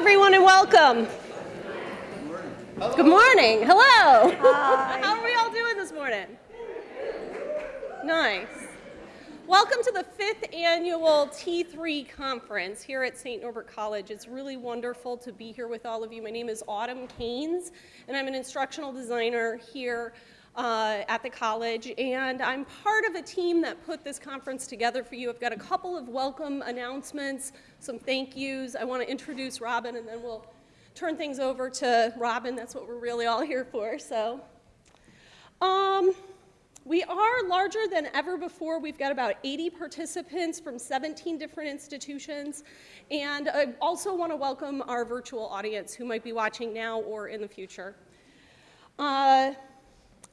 everyone, and welcome. Good morning. Hello. How are we all doing this morning? Nice. Welcome to the fifth annual T3 conference here at St. Norbert College. It's really wonderful to be here with all of you. My name is Autumn Caines, and I'm an instructional designer here uh, at the college, and I'm part of a team that put this conference together for you. I've got a couple of welcome announcements, some thank yous. I want to introduce Robin, and then we'll turn things over to Robin. That's what we're really all here for. So, um, we are larger than ever before. We've got about 80 participants from 17 different institutions. And I also want to welcome our virtual audience who might be watching now or in the future. Uh,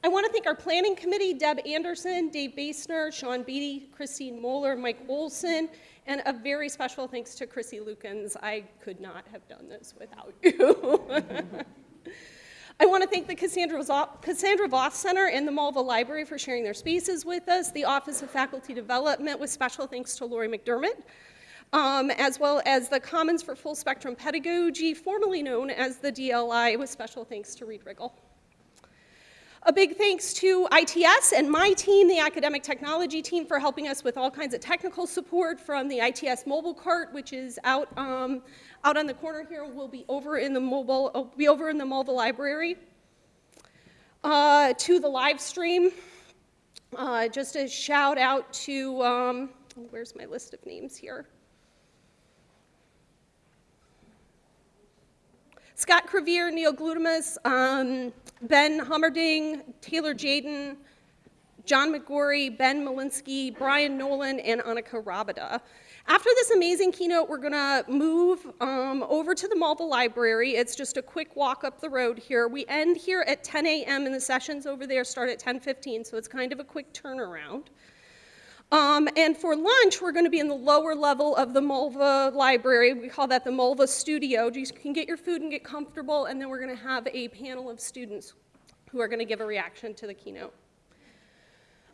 I want to thank our planning committee, Deb Anderson, Dave Basner, Sean Beatty, Christine Moeller, Mike Olson, and a very special thanks to Chrissy Lukens. I could not have done this without you. I want to thank the Cassandra, Cassandra Voss Center and the Mulva Library for sharing their spaces with us, the Office of Faculty Development with special thanks to Lori McDermott, um, as well as the Commons for Full Spectrum Pedagogy, formerly known as the DLI, with special thanks to Reed Riggle. A big thanks to ITS and my team, the academic technology team, for helping us with all kinds of technical support from the ITS mobile cart, which is out, um, out on the corner here. We'll be over in the mobile, uh, be over in the mobile library. Uh, to the live stream, uh, just a shout out to, um, where's my list of names here? Scott Crevier, Neil Glutamus, um, Ben Hummerding, Taylor Jaden, John McGorry, Ben Malinsky, Brian Nolan, and Annika Rabada. After this amazing keynote, we're gonna move um, over to the Mulva Library. It's just a quick walk up the road here. We end here at 10 a.m. and the sessions over there start at 10.15, so it's kind of a quick turnaround. Um, and for lunch, we're going to be in the lower level of the Mulva library. We call that the Mulva studio. You can get your food and get comfortable, and then we're going to have a panel of students who are going to give a reaction to the keynote.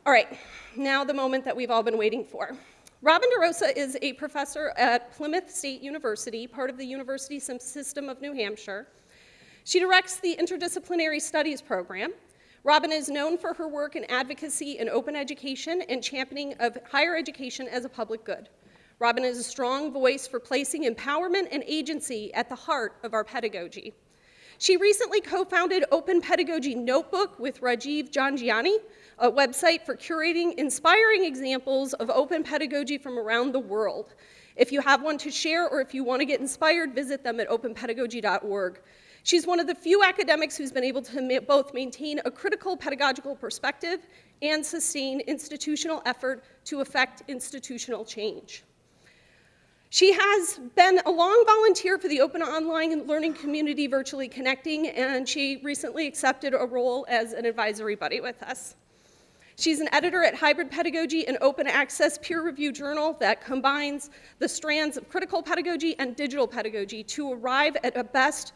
All right, now the moment that we've all been waiting for. Robin DeRosa is a professor at Plymouth State University, part of the University System of New Hampshire. She directs the Interdisciplinary Studies program, Robin is known for her work in advocacy in open education and championing of higher education as a public good. Robin is a strong voice for placing empowerment and agency at the heart of our pedagogy. She recently co-founded Open Pedagogy Notebook with Rajiv Jhangiani, a website for curating inspiring examples of open pedagogy from around the world. If you have one to share or if you want to get inspired, visit them at openpedagogy.org. She's one of the few academics who's been able to both maintain a critical pedagogical perspective and sustain institutional effort to affect institutional change. She has been a long volunteer for the Open Online Learning Community Virtually Connecting, and she recently accepted a role as an advisory buddy with us. She's an editor at Hybrid Pedagogy, an open access peer review journal that combines the strands of critical pedagogy and digital pedagogy to arrive at a best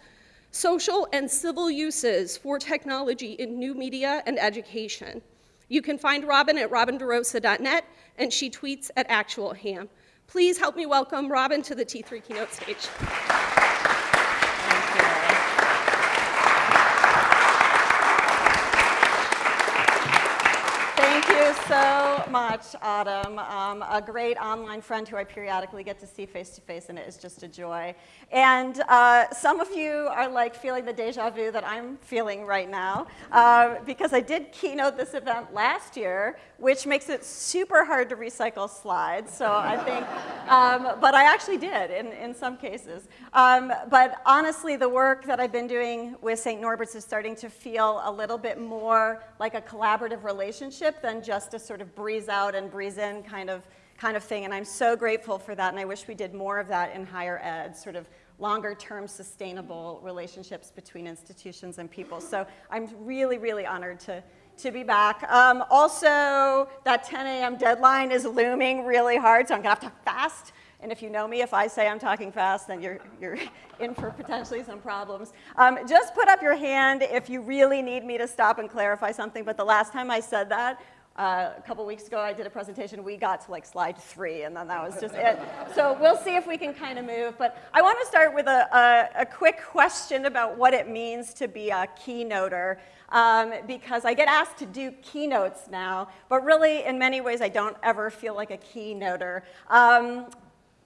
social and civil uses for technology in new media and education. You can find Robin at robinderosa.net, and she tweets at actualham. Please help me welcome Robin to the T3 keynote stage. So much, Autumn. Um, a great online friend who I periodically get to see face to face, and it is just a joy. And uh, some of you are like feeling the deja vu that I'm feeling right now, uh, because I did keynote this event last year, which makes it super hard to recycle slides. So I think, um, but I actually did in, in some cases. Um, but honestly, the work that I've been doing with St. Norbert's is starting to feel a little bit more like a collaborative relationship than just a sort of breeze out and breeze in kind of, kind of thing. And I'm so grateful for that. And I wish we did more of that in higher ed, sort of longer term sustainable relationships between institutions and people. So I'm really, really honored to, to be back. Um, also, that 10 a.m. deadline is looming really hard, so I'm gonna have to fast. And if you know me, if I say I'm talking fast, then you're, you're in for potentially some problems. Um, just put up your hand if you really need me to stop and clarify something, but the last time I said that, Uh, a couple weeks ago, I did a presentation. We got to like slide three, and then that was just it. So we'll see if we can kind of move. But I want to start with a, a, a quick question about what it means to be a keynoter, um, because I get asked to do keynotes now, but really, in many ways, I don't ever feel like a keynoter. Um,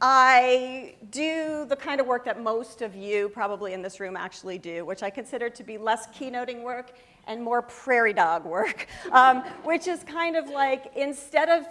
I do the kind of work that most of you probably in this room actually do, which I consider to be less keynoting work and more prairie dog work, um, which is kind of like instead of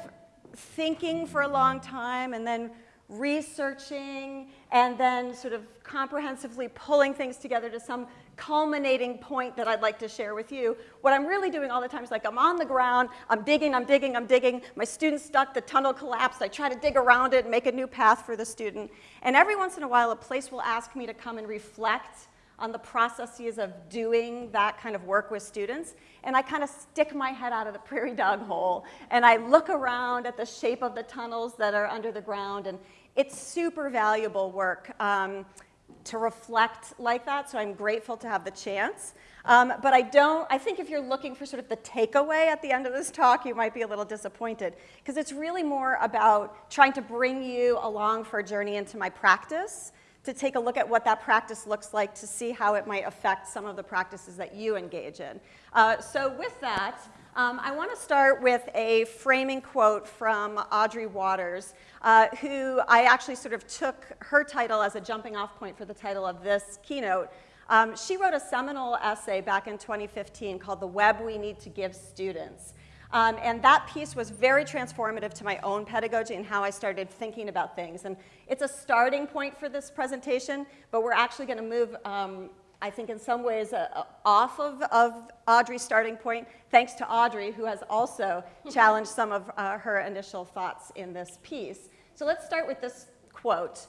thinking for a long time and then researching and then sort of comprehensively pulling things together to some culminating point that I'd like to share with you. What I'm really doing all the time is like I'm on the ground, I'm digging, I'm digging, I'm digging. My student's stuck, the tunnel collapsed. I try to dig around it and make a new path for the student. And every once in a while, a place will ask me to come and reflect on the processes of doing that kind of work with students. And I kind of stick my head out of the prairie dog hole and I look around at the shape of the tunnels that are under the ground. And it's super valuable work. Um, to reflect like that, so I'm grateful to have the chance. Um, but I don't, I think if you're looking for sort of the takeaway at the end of this talk, you might be a little disappointed, because it's really more about trying to bring you along for a journey into my practice, to take a look at what that practice looks like, to see how it might affect some of the practices that you engage in. Uh, so with that, um, I want to start with a framing quote from Audrey Watters, uh, who I actually sort of took her title as a jumping off point for the title of this keynote. Um, she wrote a seminal essay back in 2015 called The Web We Need to Give Students. Um, and that piece was very transformative to my own pedagogy and how I started thinking about things. And it's a starting point for this presentation, but we're actually going to move um, I think in some ways uh, off of, of Audrey's starting point, thanks to Audrey, who has also challenged some of uh, her initial thoughts in this piece. So let's start with this quote.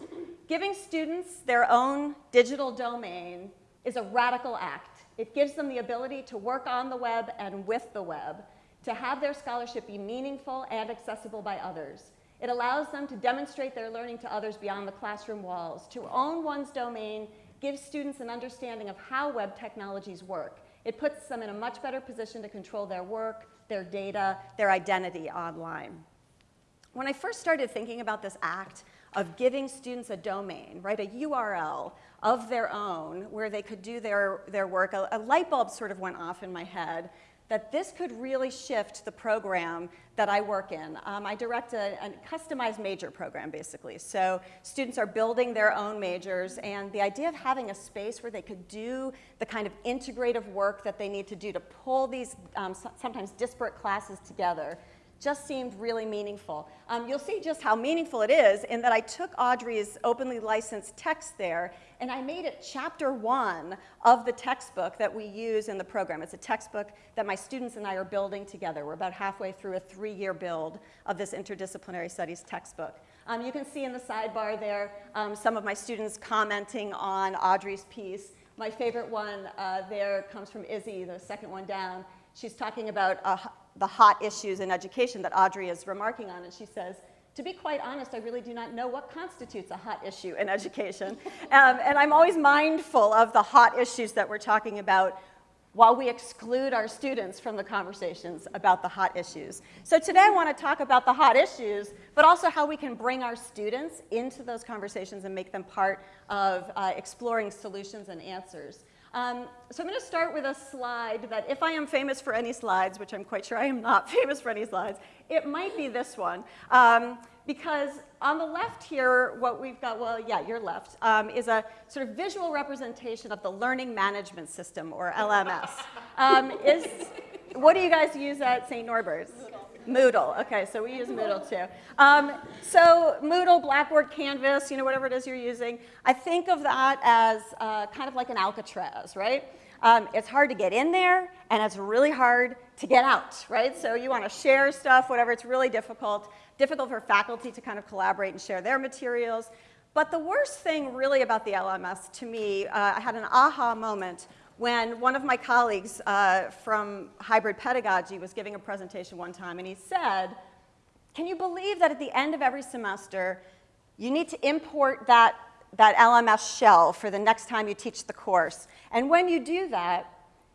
Giving students their own digital domain is a radical act. It gives them the ability to work on the web and with the web, to have their scholarship be meaningful and accessible by others. It allows them to demonstrate their learning to others beyond the classroom walls, to own one's domain gives students an understanding of how web technologies work. It puts them in a much better position to control their work, their data, their identity online. When I first started thinking about this act of giving students a domain, right, a URL of their own where they could do their, their work, a, a light bulb sort of went off in my head that this could really shift the program that I work in. Um, I direct a, a, customized major program, basically. So students are building their own majors, and the idea of having a space where they could do the kind of integrative work that they need to do to pull these um, sometimes disparate classes together just seemed really meaningful. Um, you'll see just how meaningful it is in that I took Audrey's openly licensed text there and I made it chapter one of the textbook that we use in the program. It's a textbook that my students and I are building together. We're about halfway through a three-year build of this interdisciplinary studies textbook. Um, you can see in the sidebar there um, some of my students commenting on Audrey's piece. My favorite one uh, there comes from Izzy, the second one down. She's talking about the hot issues in education that Audrey is remarking on, and she says, to be quite honest, I really do not know what constitutes a hot issue in education. um, and I'm always mindful of the hot issues that we're talking about while we exclude our students from the conversations about the hot issues. So today I want to talk about the hot issues, but also how we can bring our students into those conversations and make them part of uh, exploring solutions and answers. Um, so I'm going to start with a slide that if I am famous for any slides, which I'm quite sure I am not famous for any slides, it might be this one. Um, because on the left here, what we've got, well, yeah, your left, um, is a sort of visual representation of the Learning Management System, or LMS. Um, is, what do you guys use at St. Norbert's? Moodle. Okay, so we use Moodle too. Um, so Moodle, Blackboard, Canvas, you know, whatever it is you're using, I think of that as uh, kind of like an Alcatraz, right? Um, it's hard to get in there, and it's really hard to get out, right? So you want to share stuff, whatever, it's really difficult. Difficult for faculty to kind of collaborate and share their materials. But the worst thing really about the LMS to me, uh, I had an aha moment when one of my colleagues uh, from hybrid pedagogy was giving a presentation one time, and he said, can you believe that at the end of every semester, you need to import that, that LMS shell for the next time you teach the course. And when you do that,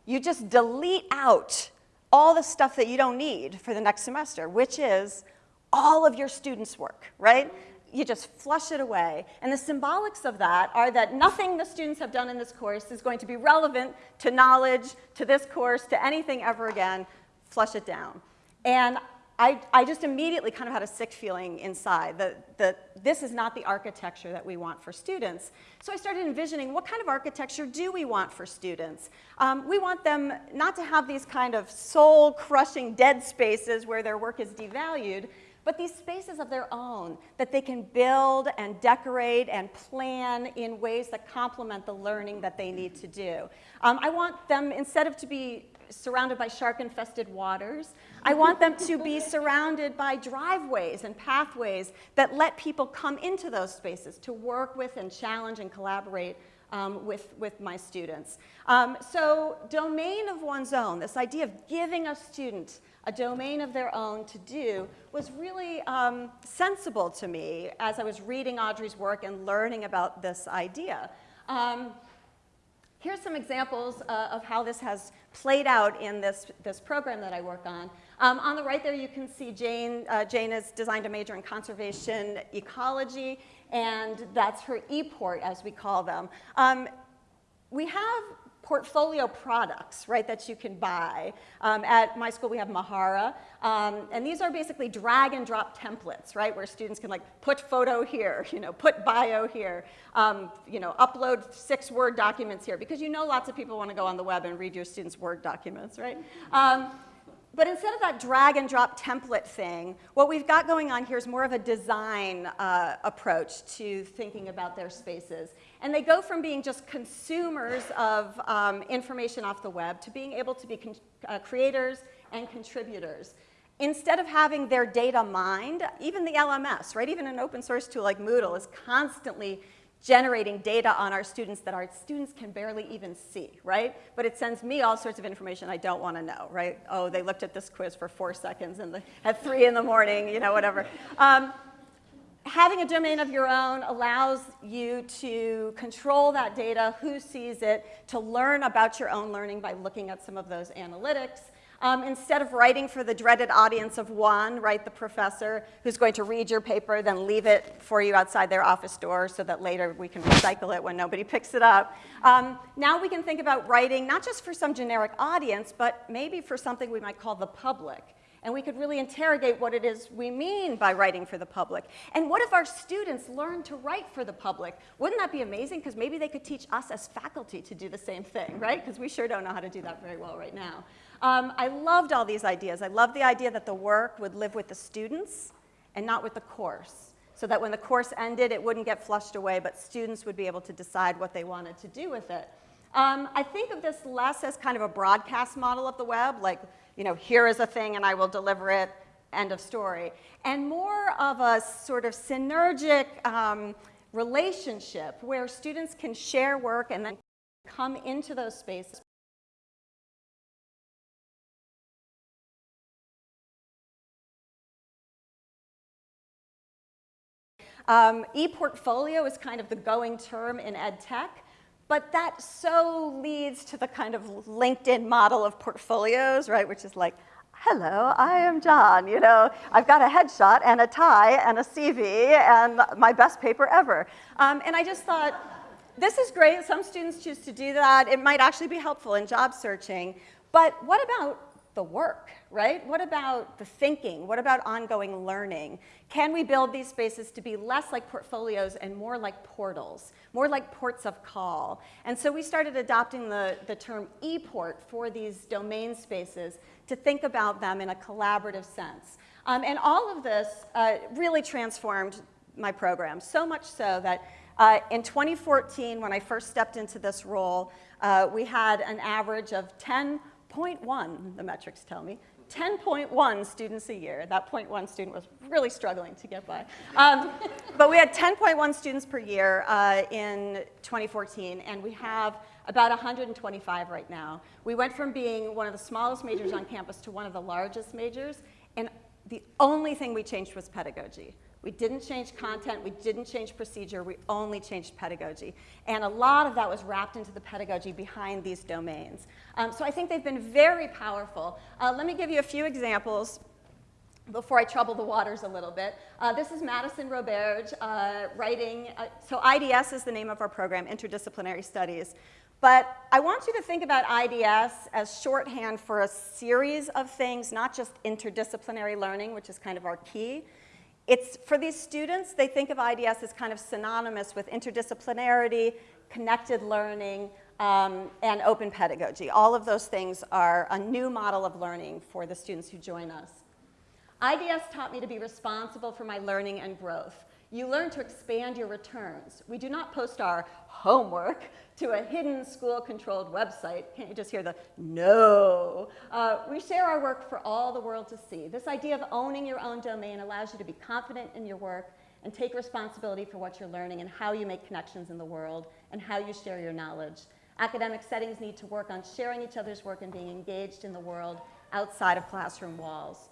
you just delete out all the stuff that you don't need for the next semester, which is all of your students' work, right? You just flush it away. And the symbolics of that are that nothing the students have done in this course is going to be relevant to knowledge, to this course, to anything ever again. Flush it down. And I, I just immediately kind of had a sick feeling inside that, that this is not the architecture that we want for students. So I started envisioning what kind of architecture do we want for students? Um, we want them not to have these kind of soul-crushing dead spaces where their work is devalued, but these spaces of their own that they can build and decorate and plan in ways that complement the learning that they need to do. Um, I want them, instead of to be surrounded by shark-infested waters. I want them to be surrounded by driveways and pathways that let people come into those spaces to work with and challenge and collaborate um, with, with my students. Um, so domain of one's own, this idea of giving a student a domain of their own to do was really um, sensible to me as I was reading Audrey's work and learning about this idea. Um, Here's some examples uh, of how this has played out in this, this program that I work on. Um, on the right there, you can see Jane. Uh, Jane has designed a major in conservation ecology, and that's her e-port, as we call them. Um, we have portfolio products, right, that you can buy. Um, at my school, we have Mahara, um, and these are basically drag and drop templates, right, where students can like put photo here, you know, put bio here, um, you know, upload six Word documents here, because you know lots of people want to go on the web and read your students' Word documents, right? Um, but instead of that drag and drop template thing, what we've got going on here is more of a design uh, approach to thinking about their spaces. And they go from being just consumers of um, information off the web to being able to be uh, creators and contributors. Instead of having their data mined, even the LMS, right, even an open source tool like Moodle is constantly generating data on our students that our students can barely even see, right? But it sends me all sorts of information I don't want to know, right? Oh, they looked at this quiz for four seconds and the, at three in the morning, you know, whatever. Um, having a domain of your own allows you to control that data, who sees it, to learn about your own learning by looking at some of those analytics, um, instead of writing for the dreaded audience of one, write the professor who's going to read your paper, then leave it for you outside their office door so that later we can recycle it when nobody picks it up. Um, now we can think about writing not just for some generic audience, but maybe for something we might call the public. And we could really interrogate what it is we mean by writing for the public. And what if our students learn to write for the public? Wouldn't that be amazing? Because maybe they could teach us as faculty to do the same thing, right? Because we sure don't know how to do that very well right now. Um, I loved all these ideas. I loved the idea that the work would live with the students and not with the course. So that when the course ended, it wouldn't get flushed away, but students would be able to decide what they wanted to do with it. Um, I think of this less as kind of a broadcast model of the web, like, you know, here is a thing and I will deliver it, end of story. And more of a sort of synergic um, relationship where students can share work and then come into those spaces Um, e-portfolio is kind of the going term in ed tech, but that so leads to the kind of LinkedIn model of portfolios, right, which is like, hello, I am John, you know, I've got a headshot and a tie and a CV and my best paper ever. Um, and I just thought, this is great, some students choose to do that, it might actually be helpful in job searching, but what about the work, right? What about the thinking? What about ongoing learning? Can we build these spaces to be less like portfolios and more like portals, more like ports of call? And so we started adopting the, the term e-port for these domain spaces to think about them in a collaborative sense. Um, and all of this uh, really transformed my program, so much so that uh, in 2014, when I first stepped into this role, uh, we had an average of 10 0.1, the metrics tell me, 10.1 students a year. That 0.1 student was really struggling to get by. Um, but we had 10.1 students per year uh, in 2014, and we have about 125 right now. We went from being one of the smallest majors on campus to one of the largest majors, and the only thing we changed was pedagogy. We didn't change content, we didn't change procedure, we only changed pedagogy. And a lot of that was wrapped into the pedagogy behind these domains. Um, so I think they've been very powerful. Uh, let me give you a few examples before I trouble the waters a little bit. Uh, this is Madison Roberge uh, writing, uh, so IDS is the name of our program, Interdisciplinary Studies. But I want you to think about IDS as shorthand for a series of things, not just interdisciplinary learning, which is kind of our key. It's, for these students, they think of IDS as kind of synonymous with interdisciplinarity, connected learning, um, and open pedagogy. All of those things are a new model of learning for the students who join us. IDS taught me to be responsible for my learning and growth. You learn to expand your returns. We do not post our homework to a hidden school-controlled website. Can't you just hear the no? Uh, we share our work for all the world to see. This idea of owning your own domain allows you to be confident in your work and take responsibility for what you're learning and how you make connections in the world and how you share your knowledge. Academic settings need to work on sharing each other's work and being engaged in the world outside of classroom walls.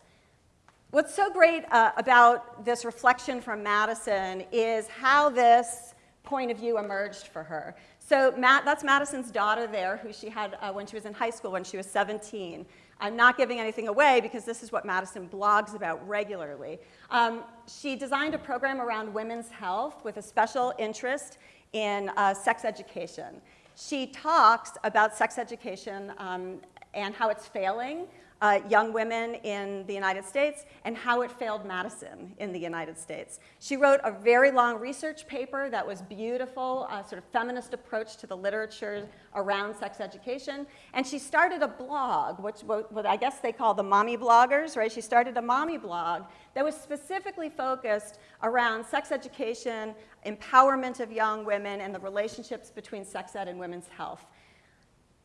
What's so great uh, about this reflection from Madison is how this point of view emerged for her. So Matt, that's Madison's daughter there, who she had uh, when she was in high school, when she was 17. I'm not giving anything away because this is what Madison blogs about regularly. Um, she designed a program around women's health with a special interest in uh, sex education. She talks about sex education um, and how it's failing, uh, young women in the United States and how it failed Madison in the United States. She wrote a very long research paper that was beautiful, a sort of feminist approach to the literature around sex education. And she started a blog, which what I guess they call the mommy bloggers, right? She started a mommy blog that was specifically focused around sex education, empowerment of young women, and the relationships between sex ed and women's health.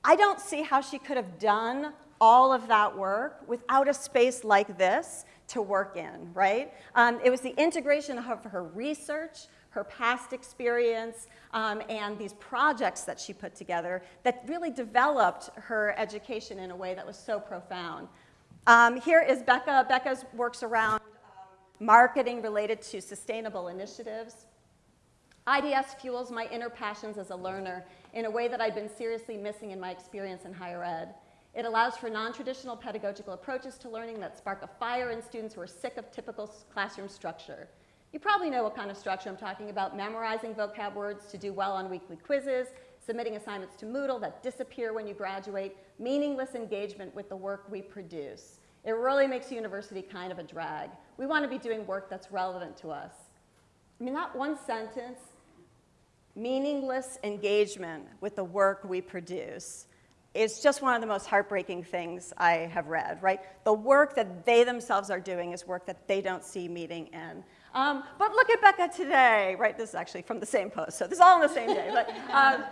I don't see how she could have done all of that work without a space like this to work in, right? Um, it was the integration of her research, her past experience, um, and these projects that she put together that really developed her education in a way that was so profound. Um, here is Becca. Becca's works around um, marketing related to sustainable initiatives. IDS fuels my inner passions as a learner in a way that I've been seriously missing in my experience in higher ed. It allows for non-traditional pedagogical approaches to learning that spark a fire in students who are sick of typical classroom structure. You probably know what kind of structure I'm talking about, memorizing vocab words to do well on weekly quizzes, submitting assignments to Moodle that disappear when you graduate, meaningless engagement with the work we produce. It really makes university kind of a drag. We want to be doing work that's relevant to us. I mean, that one sentence, meaningless engagement with the work we produce is just one of the most heartbreaking things I have read, right? The work that they themselves are doing is work that they don't see meeting in. Um, but look at Becca today, right? This is actually from the same post, so this is all on the same day. But um,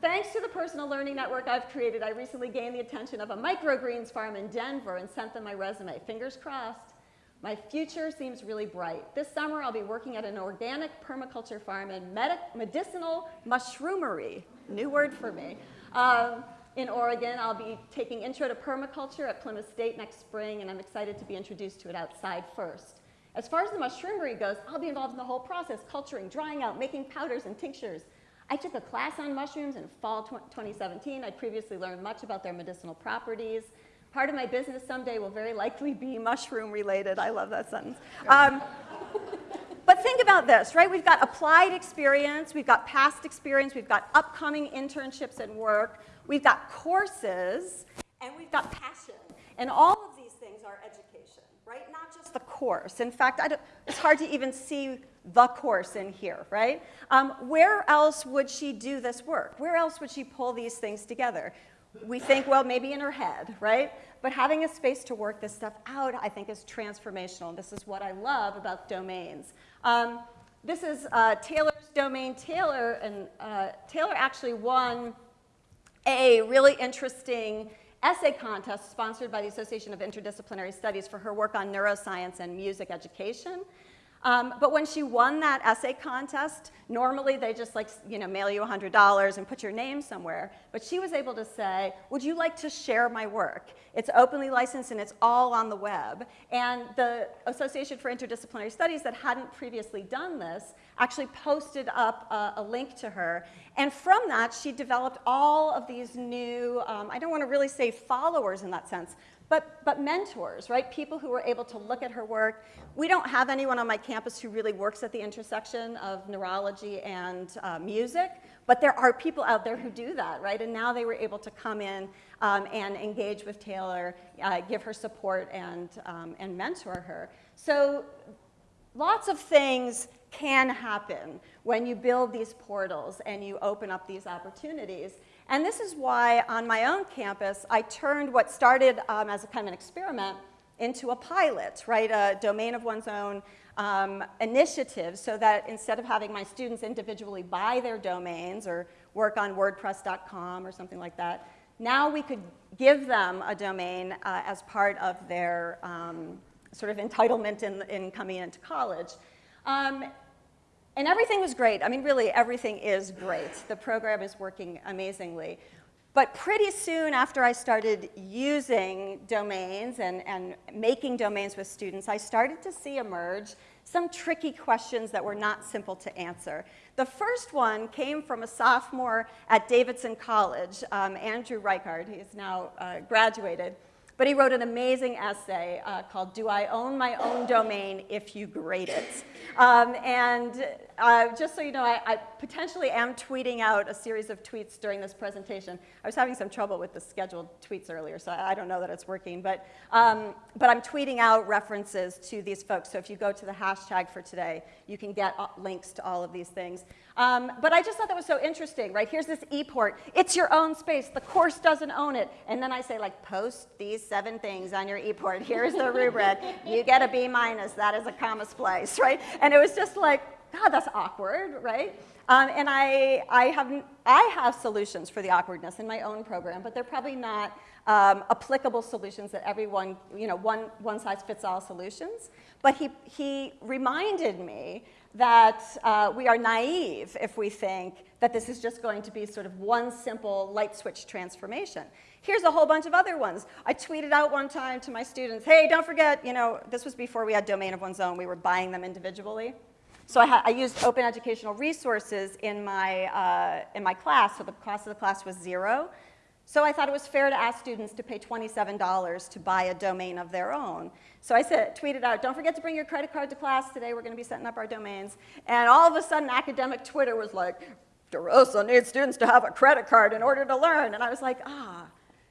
thanks to the personal learning network I've created, I recently gained the attention of a microgreens farm in Denver and sent them my resume. Fingers crossed. My future seems really bright. This summer, I'll be working at an organic permaculture farm in medicinal mushroomery. New word for me. Um, in Oregon. I'll be taking Intro to Permaculture at Plymouth State next spring, and I'm excited to be introduced to it outside first. As far as the mushroomery goes, I'll be involved in the whole process, culturing, drying out, making powders and tinctures. I took a class on mushrooms in fall 2017. I'd previously learned much about their medicinal properties. Part of my business someday will very likely be mushroom related. I love that sentence. Um, but think about this, right? We've got applied experience, we've got past experience, we've got upcoming internships and work. We've got courses, and we've got passion. And all of these things are education, right? Not just the course. In fact, it's hard to even see the course in here, right? Um, where else would she do this work? Where else would she pull these things together? We think, well, maybe in her head, right? But having a space to work this stuff out, I think, is transformational. This is what I love about domains. Um, this is uh, Taylor's domain. Taylor, and uh, Taylor actually won a really interesting essay contest sponsored by the Association of Interdisciplinary Studies for her work on neuroscience and music education. Um, but when she won that essay contest, normally they just like, you know, mail you $100 and put your name somewhere. But she was able to say, would you like to share my work? It's openly licensed and it's all on the web. And the Association for Interdisciplinary Studies that hadn't previously done this actually posted up a, a link to her. And from that, she developed all of these new, um, I don't want to really say followers in that sense, but, but mentors, right? People who were able to look at her work. We don't have anyone on my campus who really works at the intersection of neurology and uh, music, but there are people out there who do that, right? And now they were able to come in um, and engage with Taylor, uh, give her support and, um, and mentor her. So lots of things can happen when you build these portals and you open up these opportunities. And this is why on my own campus, I turned what started um, as a kind of an experiment into a pilot, right? A domain of one's own um, initiative so that instead of having my students individually buy their domains or work on WordPress.com or something like that, now we could give them a domain uh, as part of their um, sort of entitlement in, in coming into college. Um, and everything was great. I mean, really, everything is great. The program is working amazingly. But pretty soon after I started using domains and, and making domains with students, I started to see emerge some tricky questions that were not simple to answer. The first one came from a sophomore at Davidson College, um, Andrew Rikard. He is now uh, graduated. But he wrote an amazing essay uh, called Do I Own My Own Domain If You Grade It? Um, and uh, just so you know, I, I, potentially am tweeting out a series of tweets during this presentation. I was having some trouble with the scheduled tweets earlier, so I, I don't know that it's working. But, um, but I'm tweeting out references to these folks. So if you go to the hashtag for today, you can get links to all of these things. Um, but I just thought that was so interesting, right? Here's this ePort. It's your own space. The course doesn't own it. And then I say, like, post these seven things on your ePort. Here's the rubric. You get a B minus. That is a comma splice, right? And it was just like, God, that's awkward, right? Um, and I, I, have, I have solutions for the awkwardness in my own program, but they're probably not um, applicable solutions that everyone, you know, one, one size fits all solutions. But he, he reminded me that uh, we are naive if we think that this is just going to be sort of one simple light switch transformation. Here's a whole bunch of other ones. I tweeted out one time to my students, hey, don't forget, you know, this was before we had domain of one's own. We were buying them individually. So I, I used open educational resources in my, uh, in my class, so the cost of the class was zero. So I thought it was fair to ask students to pay $27 to buy a domain of their own. So I said, tweeted out, don't forget to bring your credit card to class today. We're going to be setting up our domains. And all of a sudden, academic Twitter was like, DeRosa needs students to have a credit card in order to learn. And I was like, ah,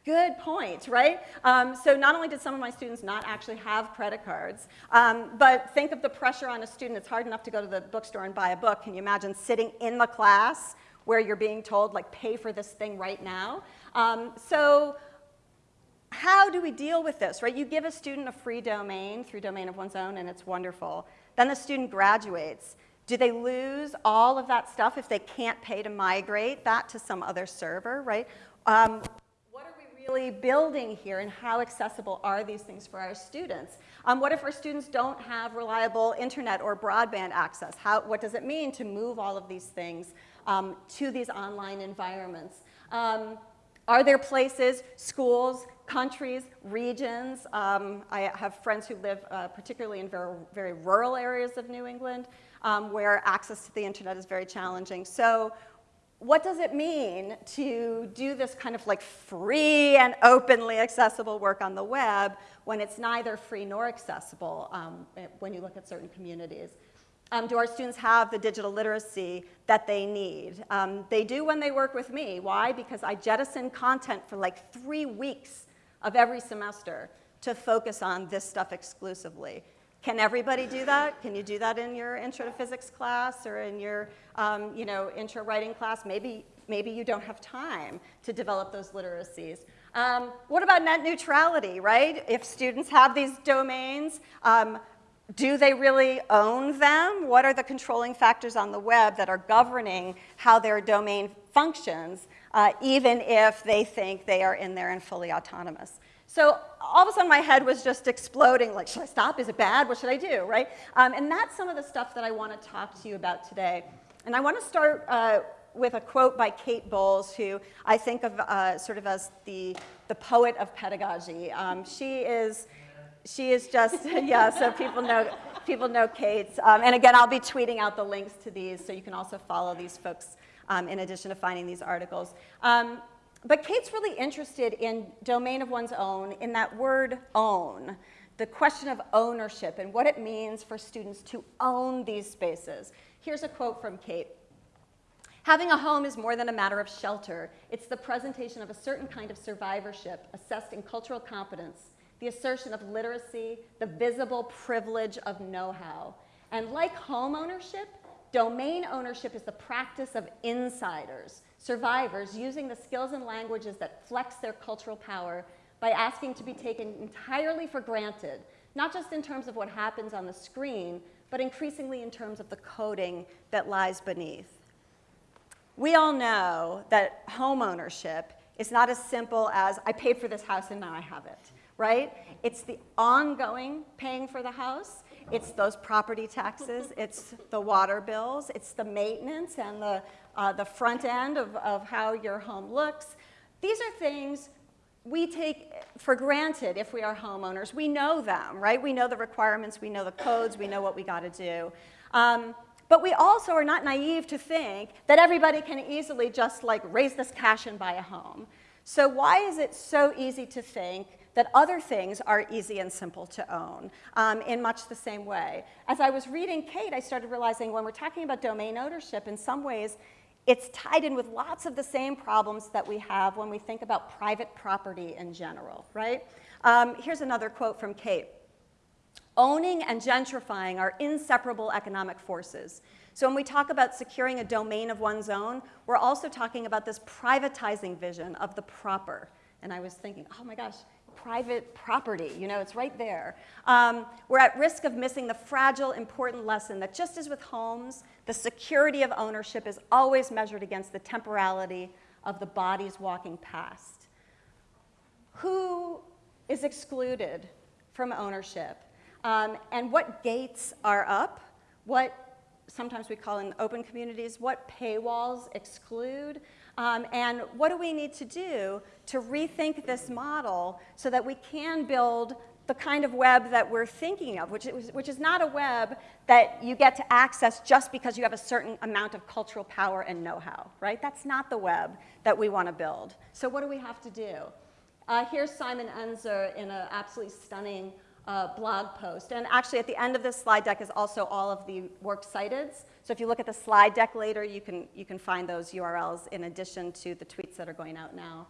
good point, right? Um, so not only did some of my students not actually have credit cards, um, but think of the pressure on a student. It's hard enough to go to the bookstore and buy a book. Can you imagine sitting in the class where you're being told, like, pay for this thing right now? Um, so how do we deal with this, right? You give a student a free domain through domain of one's own, and it's wonderful. Then the student graduates. Do they lose all of that stuff if they can't pay to migrate that to some other server, right? Um, really building here, and how accessible are these things for our students? Um, what if our students don't have reliable internet or broadband access? How, what does it mean to move all of these things um, to these online environments? Um, are there places, schools, countries, regions? Um, I have friends who live uh, particularly in very, very, rural areas of New England um, where access to the internet is very challenging. So what does it mean to do this kind of like free and openly accessible work on the web when it's neither free nor accessible um, when you look at certain communities? Um, do our students have the digital literacy that they need? Um, they do when they work with me. Why? Because I jettison content for like three weeks of every semester to focus on this stuff exclusively. Can everybody do that? Can you do that in your intro to physics class or in your um, you know, intro writing class? Maybe, maybe you don't have time to develop those literacies. Um, what about net neutrality, right? If students have these domains, um, do they really own them? What are the controlling factors on the web that are governing how their domain functions, uh, even if they think they are in there and fully autonomous? So all of a sudden my head was just exploding, like, should I stop? Is it bad? What should I do, right? Um, and that's some of the stuff that I want to talk to you about today. And I want to start uh, with a quote by Kate Bowles, who I think of uh, sort of as the, the poet of pedagogy. Um, she is, she is just, yeah, so people know, people know Kate. Um, and again, I'll be tweeting out the links to these, so you can also follow these folks um, in addition to finding these articles. But Kate's really interested in domain of one's own, in that word own, the question of ownership and what it means for students to own these spaces. Here's a quote from Kate. Having a home is more than a matter of shelter. It's the presentation of a certain kind of survivorship assessed in cultural competence, the assertion of literacy, the visible privilege of know-how. And like home ownership, domain ownership is the practice of insiders, survivors using the skills and languages that flex their cultural power by asking to be taken entirely for granted, not just in terms of what happens on the screen, but increasingly in terms of the coding that lies beneath. We all know that home ownership is not as simple as I paid for this house and now I have it, right? It's the ongoing paying for the house. It's those property taxes. It's the water bills. It's the maintenance and the, uh, the front end of, of how your home looks. These are things we take for granted if we are homeowners. We know them, right? We know the requirements. We know the codes. We know what we got to do. Um, but we also are not naive to think that everybody can easily just like raise this cash and buy a home. So why is it so easy to think that other things are easy and simple to own um, in much the same way? As I was reading Kate, I started realizing when we're talking about domain ownership, in some ways, it's tied in with lots of the same problems that we have when we think about private property in general, right? Um, here's another quote from Kate. Owning and gentrifying are inseparable economic forces. So when we talk about securing a domain of one's own, we're also talking about this privatizing vision of the proper. And I was thinking, oh my gosh, private property, you know, it's right there. Um, we're at risk of missing the fragile, important lesson that just as with homes, the security of ownership is always measured against the temporality of the bodies walking past. Who is excluded from ownership? Um, and what gates are up, what sometimes we call in open communities, what paywalls exclude, um, and what do we need to do to rethink this model so that we can build the kind of web that we're thinking of, which is, which is not a web that you get to access just because you have a certain amount of cultural power and know-how, right? That's not the web that we want to build. So what do we have to do? Uh, here's Simon Enzer in an absolutely stunning uh, blog post. And actually, at the end of this slide deck is also all of the works cited. So if you look at the slide deck later, you can, you can find those URLs in addition to the tweets that are going out now.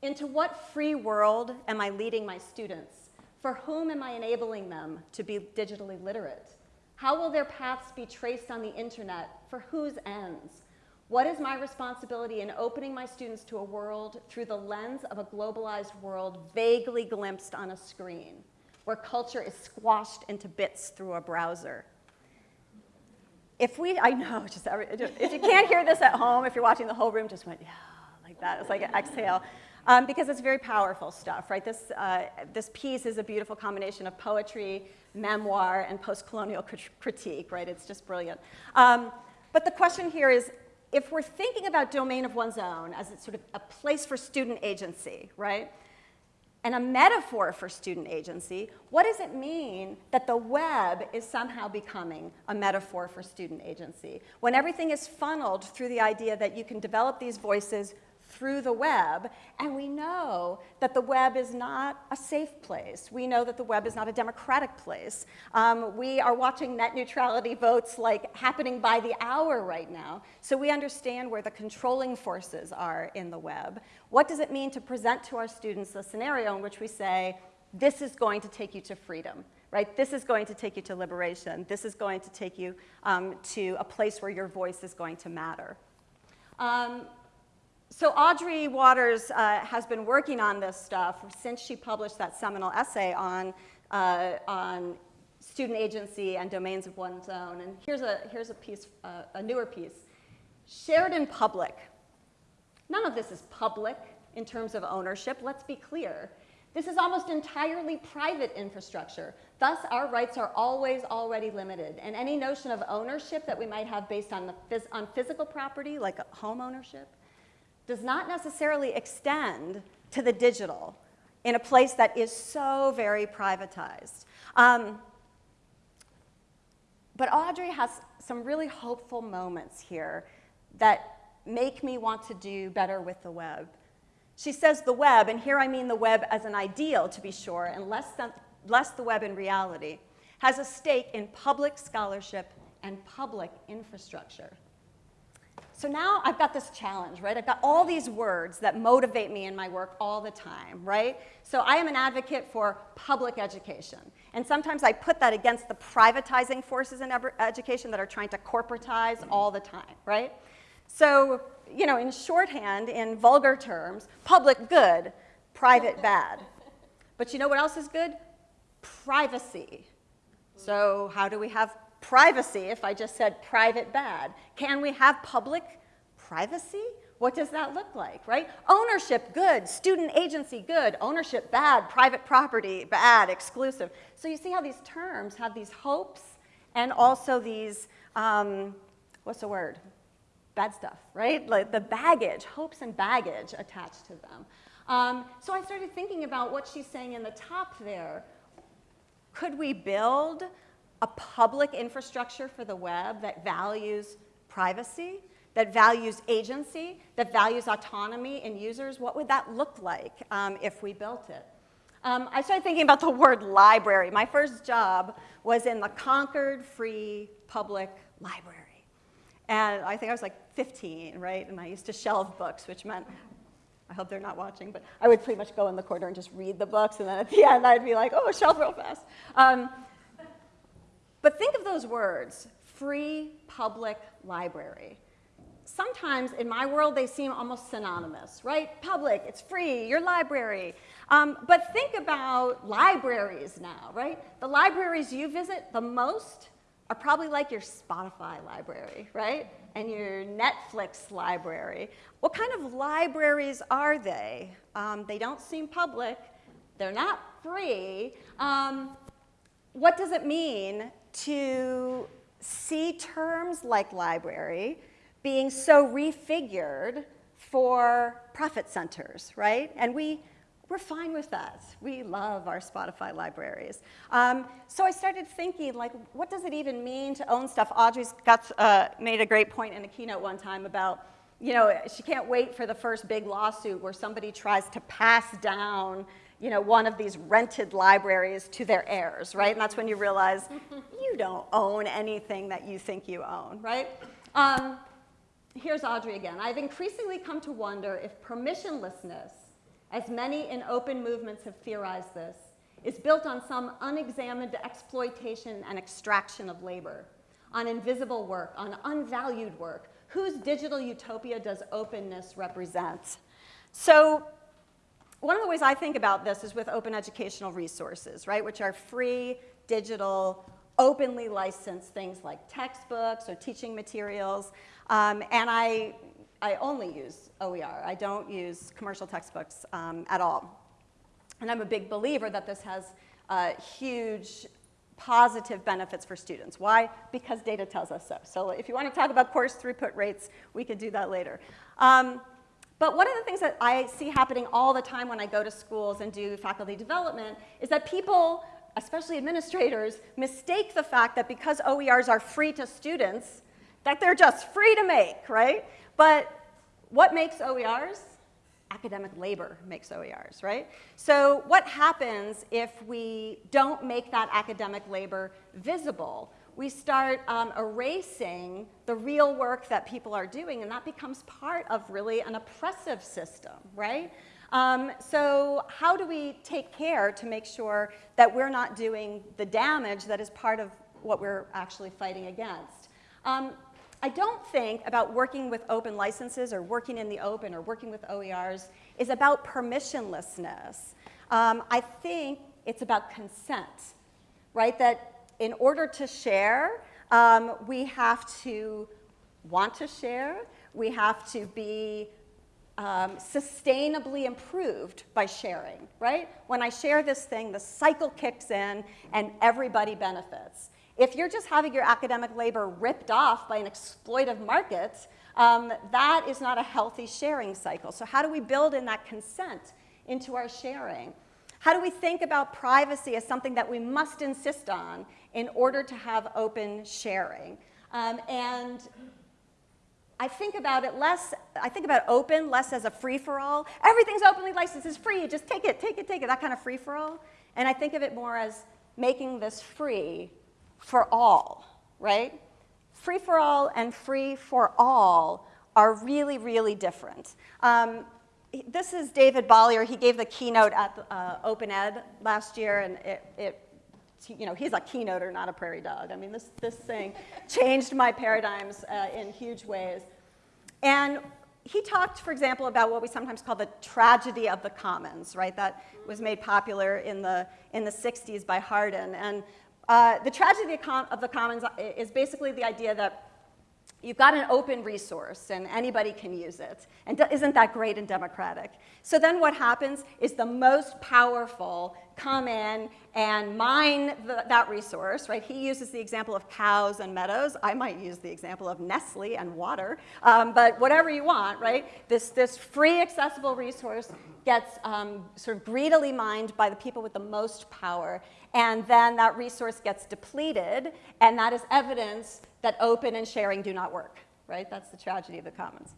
Into what free world am I leading my students? For whom am I enabling them to be digitally literate? How will their paths be traced on the internet? For whose ends? What is my responsibility in opening my students to a world through the lens of a globalized world vaguely glimpsed on a screen? where culture is squashed into bits through a browser. If we, I know, just every, if you can't hear this at home, if you're watching the whole room just went, yeah, like that. It's like an exhale. Um, because it's very powerful stuff, right? This, uh, this piece is a beautiful combination of poetry, memoir, and post-colonial crit critique, right? It's just brilliant. Um, but the question here is, if we're thinking about domain of one's own as it's sort of a place for student agency, right? And a metaphor for student agency, what does it mean that the web is somehow becoming a metaphor for student agency? When everything is funneled through the idea that you can develop these voices through the web, and we know that the web is not a safe place. We know that the web is not a democratic place. Um, we are watching net neutrality votes like happening by the hour right now, so we understand where the controlling forces are in the web. What does it mean to present to our students a scenario in which we say, this is going to take you to freedom? right? This is going to take you to liberation. This is going to take you um, to a place where your voice is going to matter. Um, so Audrey Watters uh, has been working on this stuff since she published that seminal essay on, uh, on student agency and domains of one's own. And here's a, here's a piece, uh, a newer piece. Shared in public. None of this is public in terms of ownership, let's be clear. This is almost entirely private infrastructure. Thus, our rights are always already limited. And any notion of ownership that we might have based on, the phys on physical property, like home ownership, does not necessarily extend to the digital in a place that is so very privatized. Um, but Audrey has some really hopeful moments here that make me want to do better with the web. She says the web, and here I mean the web as an ideal to be sure, and less, than, less the web in reality, has a stake in public scholarship and public infrastructure. So now I've got this challenge, right? I've got all these words that motivate me in my work all the time, right? So I am an advocate for public education. And sometimes I put that against the privatizing forces in education that are trying to corporatize all the time, right? So, you know, in shorthand, in vulgar terms, public good, private bad. But you know what else is good? Privacy. So how do we have privacy if I just said private bad? Can we have public privacy? What does that look like, right? Ownership, good. Student agency, good. Ownership, bad. Private property, bad. Exclusive. So you see how these terms have these hopes and also these, um, what's the word? Bad stuff, right? Like the baggage, hopes and baggage attached to them. Um, so I started thinking about what she's saying in the top there. Could we build a public infrastructure for the web that values privacy, that values agency, that values autonomy in users, what would that look like um, if we built it? Um, I started thinking about the word library. My first job was in the Concord Free Public Library. And I think I was like 15, right? And I used to shelve books, which meant, I hope they're not watching, but I would pretty much go in the corner and just read the books. And then at the end, I'd be like, oh, shelf real fast. Um, but think of those words, free public library. Sometimes in my world, they seem almost synonymous, right? Public, it's free, your library. Um, but think about libraries now, right? The libraries you visit the most are probably like your Spotify library, right? And your Netflix library. What kind of libraries are they? Um, they don't seem public. They're not free. Um, what does it mean to see terms like library being so refigured for profit centers, right? And we, we're fine with that. We love our Spotify libraries. Um, so I started thinking, like, what does it even mean to own stuff? Audrey's got, uh, made a great point in a keynote one time about, you know, she can't wait for the first big lawsuit where somebody tries to pass down you know, one of these rented libraries to their heirs, right? And that's when you realize you don't own anything that you think you own, right? Um, here's Audrey again. I've increasingly come to wonder if permissionlessness, as many in open movements have theorized this, is built on some unexamined exploitation and extraction of labor, on invisible work, on unvalued work. Whose digital utopia does openness represent? So one of the ways I think about this is with open educational resources, right, which are free, digital, openly licensed things like textbooks or teaching materials. Um, and I, I only use OER. I don't use commercial textbooks um, at all. And I'm a big believer that this has uh, huge positive benefits for students. Why? Because data tells us so. So if you want to talk about course throughput rates, we could do that later. Um, but one of the things that I see happening all the time when I go to schools and do faculty development is that people, especially administrators, mistake the fact that because OERs are free to students, that they're just free to make, right? But what makes OERs? Academic labor makes OERs, right? So what happens if we don't make that academic labor visible? We start um, erasing the real work that people are doing, and that becomes part of really an oppressive system, right? Um, so how do we take care to make sure that we're not doing the damage that is part of what we're actually fighting against? Um, I don't think about working with open licenses or working in the open or working with OERs is about permissionlessness. Um, I think it's about consent, right? That in order to share, um, we have to want to share, we have to be um, sustainably improved by sharing, right? When I share this thing, the cycle kicks in and everybody benefits. If you're just having your academic labor ripped off by an exploitive market, um, that is not a healthy sharing cycle. So how do we build in that consent into our sharing? How do we think about privacy as something that we must insist on in order to have open sharing? Um, and I think about it less, I think about open less as a free-for-all. Everything's openly licensed, it's free, just take it, take it, take it, that kind of free-for-all. And I think of it more as making this free for all, right? Free for all and free for all are really, really different. Um, this is David Bollier. He gave the keynote at uh, Open Ed last year, and it, it, you know, he's a keynoter, not a prairie dog. I mean, this, this thing changed my paradigms uh, in huge ways. And he talked, for example, about what we sometimes call the tragedy of the commons, right? That was made popular in the, in the 60s by Hardin. And uh, the tragedy of the commons is basically the idea that you've got an open resource and anybody can use it. And isn't that great and democratic? So then what happens is the most powerful come in and mine the, that resource, right? He uses the example of cows and meadows. I might use the example of Nestle and water, um, but whatever you want, right? This, this free accessible resource gets um, sort of greedily mined by the people with the most power and then that resource gets depleted, and that is evidence that open and sharing do not work, right? That's the tragedy of the commons.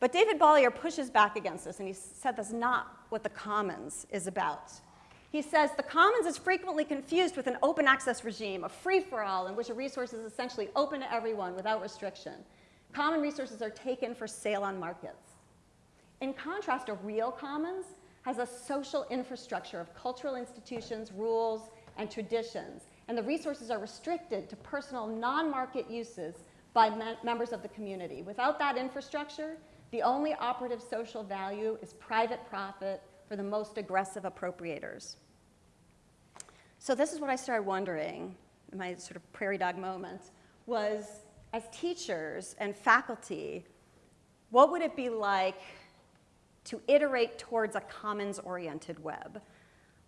But David Bollier pushes back against this, and he said that's not what the commons is about. He says the commons is frequently confused with an open access regime, a free-for-all in which a resource is essentially open to everyone without restriction. Common resources are taken for sale on markets. In contrast, a real commons has a social infrastructure of cultural institutions, rules, and traditions, and the resources are restricted to personal non-market uses by me members of the community. Without that infrastructure, the only operative social value is private profit for the most aggressive appropriators. So this is what I started wondering, in my sort of prairie dog moment, was as teachers and faculty, what would it be like to iterate towards a commons-oriented web?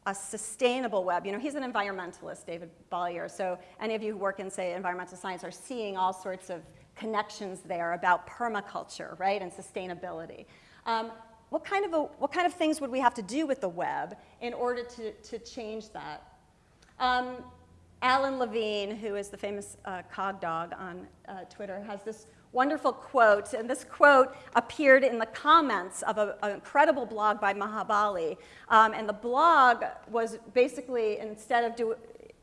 a sustainable web. You know, he's an environmentalist, David Bollier, so any of you who work in, say, environmental science are seeing all sorts of connections there about permaculture, right, and sustainability. Um, what, kind of a, what kind of things would we have to do with the web in order to, to change that? Um, Alan Levine, who is the famous uh, CogDog on uh, Twitter, has this wonderful quote, and this quote appeared in the comments of a, an incredible blog by Maha Bali. Um, and the blog was basically, instead of do,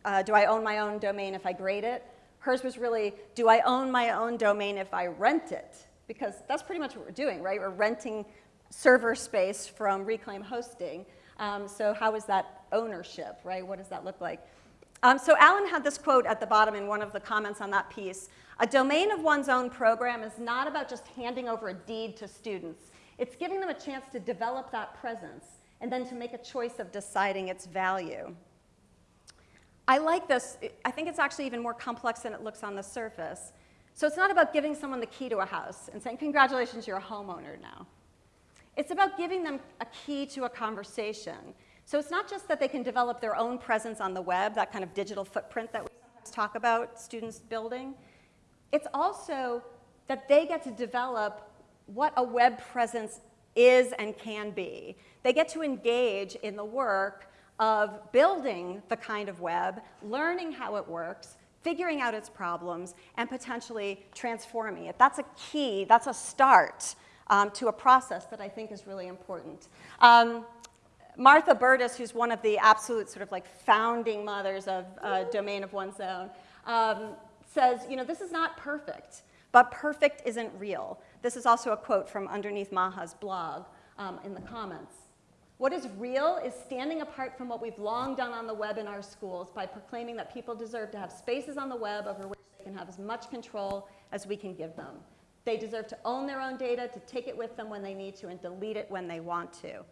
uh, do I own my own domain if I grade it, hers was really, do I own my own domain if I rent it? Because that's pretty much what we're doing, right? We're renting server space from Reclaim Hosting. Um, so how is that ownership, right? What does that look like? Um, so Alan had this quote at the bottom in one of the comments on that piece. A domain of one's own program is not about just handing over a deed to students. It's giving them a chance to develop that presence and then to make a choice of deciding its value. I like this. I think it's actually even more complex than it looks on the surface. So it's not about giving someone the key to a house and saying, congratulations, you're a homeowner now. It's about giving them a key to a conversation. So it's not just that they can develop their own presence on the web, that kind of digital footprint that we sometimes talk about students building. It's also that they get to develop what a web presence is and can be. They get to engage in the work of building the kind of web, learning how it works, figuring out its problems, and potentially transforming it. That's a key, that's a start um, to a process that I think is really important. Um, Martha Burtis, who's one of the absolute sort of like founding mothers of uh, domain of one's own, um, says, you know, this is not perfect, but perfect isn't real. This is also a quote from underneath Maha's blog um, in the comments. What is real is standing apart from what we've long done on the web in our schools by proclaiming that people deserve to have spaces on the web over which they can have as much control as we can give them. They deserve to own their own data, to take it with them when they need to, and delete it when they want to.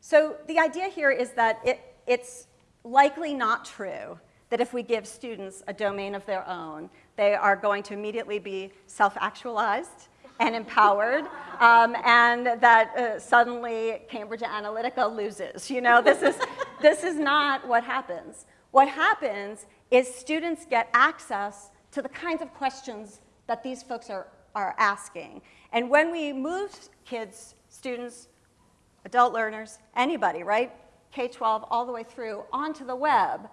So the idea here is that it, it's likely not true that if we give students a domain of their own, they are going to immediately be self-actualized and empowered, um, and that uh, suddenly Cambridge Analytica loses. You know, this is, this is not what happens. What happens is students get access to the kinds of questions that these folks are, are asking. And when we move kids, students, adult learners, anybody, right, K-12 all the way through onto the web,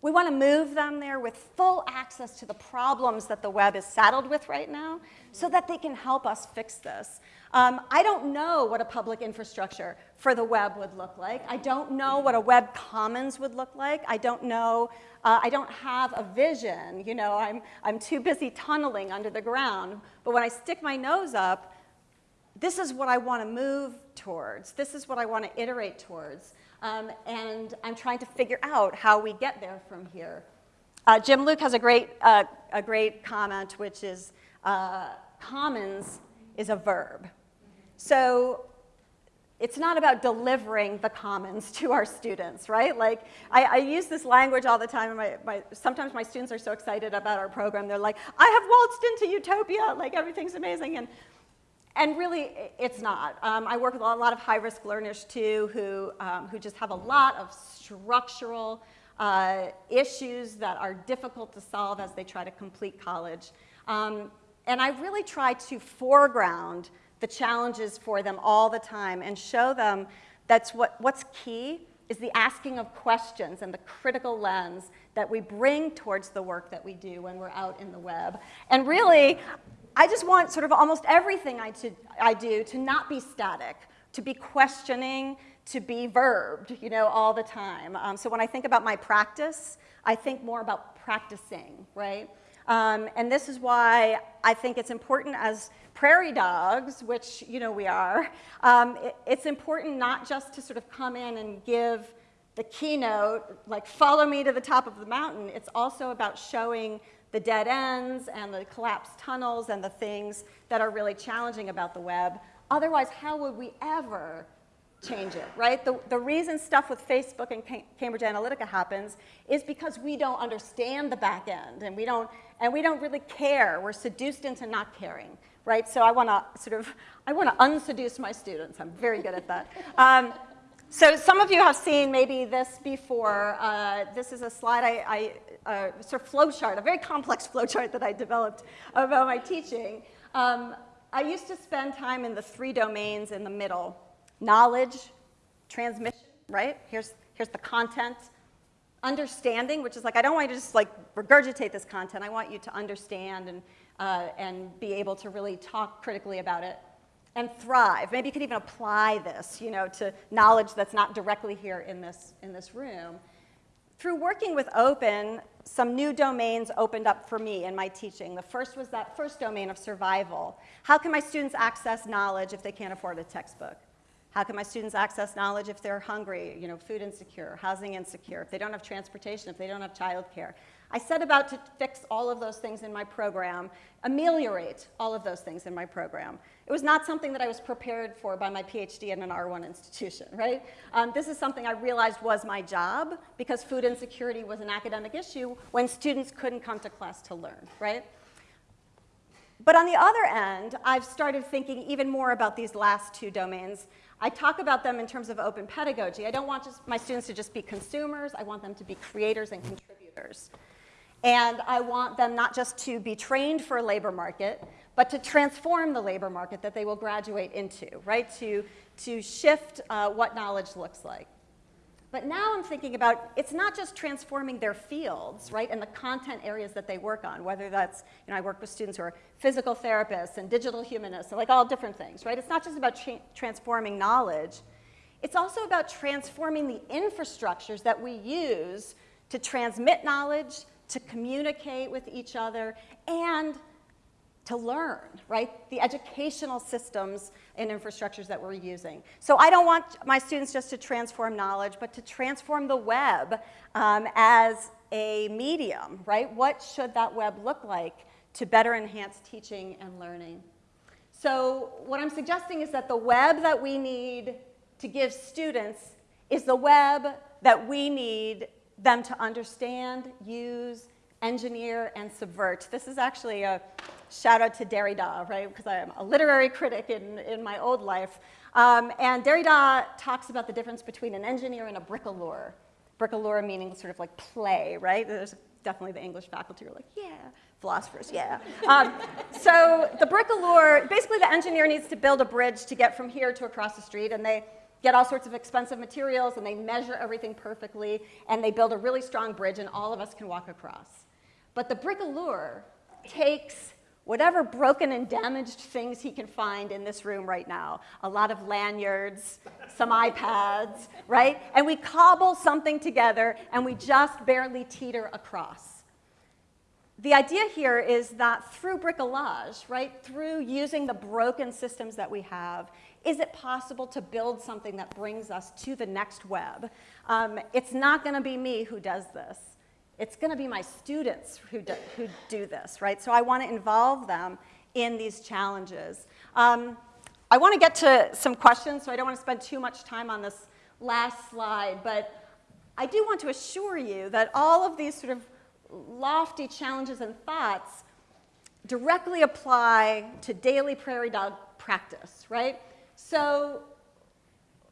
we want to move them there with full access to the problems that the web is saddled with right now so that they can help us fix this. Um, I don't know what a public infrastructure for the web would look like. I don't know what a web commons would look like. I don't know, uh, I don't have a vision. You know, I'm, I'm too busy tunneling under the ground. But when I stick my nose up, this is what I want to move towards. This is what I want to iterate towards. Um, and I'm trying to figure out how we get there from here. Uh, Jim Luke has a great, uh, a great comment, which is uh, commons is a verb. So it's not about delivering the commons to our students, right? Like, I, I use this language all the time, my, my, sometimes my students are so excited about our program, they're like, I have waltzed into utopia, like everything's amazing, and and really, it's not. Um, I work with a lot of high-risk learners, too, who, um, who just have a lot of structural uh, issues that are difficult to solve as they try to complete college. Um, and I really try to foreground the challenges for them all the time and show them that's what, what's key is the asking of questions and the critical lens that we bring towards the work that we do when we're out in the web. And really, I just want sort of almost everything I, to, I do to not be static, to be questioning, to be verbed, you know, all the time. Um, so when I think about my practice, I think more about practicing, right? Um, and this is why I think it's important as prairie dogs, which, you know, we are, um, it, it's important not just to sort of come in and give the keynote, like follow me to the top of the mountain. It's also about showing the dead ends and the collapsed tunnels and the things that are really challenging about the web. Otherwise, how would we ever change it, right? The, the reason stuff with Facebook and Cambridge Analytica happens is because we don't understand the back end and we don't, and we don't really care. We're seduced into not caring, right? So I want to sort of, I want to unseduce my students. I'm very good at that. Um, so some of you have seen maybe this before. Uh, this is a slide I, I uh, sort of flow chart, a very complex flow chart that I developed about my teaching. Um, I used to spend time in the three domains in the middle, knowledge, transmission, right? Here's, here's the content. Understanding, which is like, I don't want you to just like regurgitate this content. I want you to understand and, uh, and be able to really talk critically about it and thrive. Maybe you could even apply this, you know, to knowledge that's not directly here in this, in this room. Through working with open, some new domains opened up for me in my teaching. The first was that first domain of survival. How can my students access knowledge if they can't afford a textbook? How can my students access knowledge if they're hungry, you know, food insecure, housing insecure, if they don't have transportation, if they don't have childcare? I set about to fix all of those things in my program, ameliorate all of those things in my program. It was not something that I was prepared for by my PhD in an R1 institution, right? Um, this is something I realized was my job because food insecurity was an academic issue when students couldn't come to class to learn, right? But on the other end, I've started thinking even more about these last two domains. I talk about them in terms of open pedagogy. I don't want just my students to just be consumers. I want them to be creators and contributors. And I want them not just to be trained for a labor market, but to transform the labor market that they will graduate into, right? To, to shift uh, what knowledge looks like. But now I'm thinking about, it's not just transforming their fields, right, and the content areas that they work on, whether that's, you know, I work with students who are physical therapists and digital humanists, and like all different things, right? It's not just about tra transforming knowledge. It's also about transforming the infrastructures that we use to transmit knowledge, to communicate with each other, and to learn, right? The educational systems and infrastructures that we're using. So I don't want my students just to transform knowledge, but to transform the web um, as a medium, right? What should that web look like to better enhance teaching and learning? So what I'm suggesting is that the web that we need to give students is the web that we need them to understand, use, engineer, and subvert. This is actually a shout out to Derrida, right? Because I am a literary critic in, in my old life. Um, and Derrida talks about the difference between an engineer and a bricoleur. Bricoleur meaning sort of like play, right? There's definitely the English faculty are like, yeah, philosophers, yeah. Um, so the bricoleur, basically the engineer needs to build a bridge to get from here to across the street, and they get all sorts of expensive materials, and they measure everything perfectly, and they build a really strong bridge, and all of us can walk across. But the bricoleur takes whatever broken and damaged things he can find in this room right now, a lot of lanyards, some iPads, right? And we cobble something together and we just barely teeter across. The idea here is that through bricolage, right, through using the broken systems that we have, is it possible to build something that brings us to the next web? Um, it's not going to be me who does this it's going to be my students who do, who do this, right? So I want to involve them in these challenges. Um, I want to get to some questions, so I don't want to spend too much time on this last slide, but I do want to assure you that all of these sort of lofty challenges and thoughts directly apply to daily prairie dog practice, right? So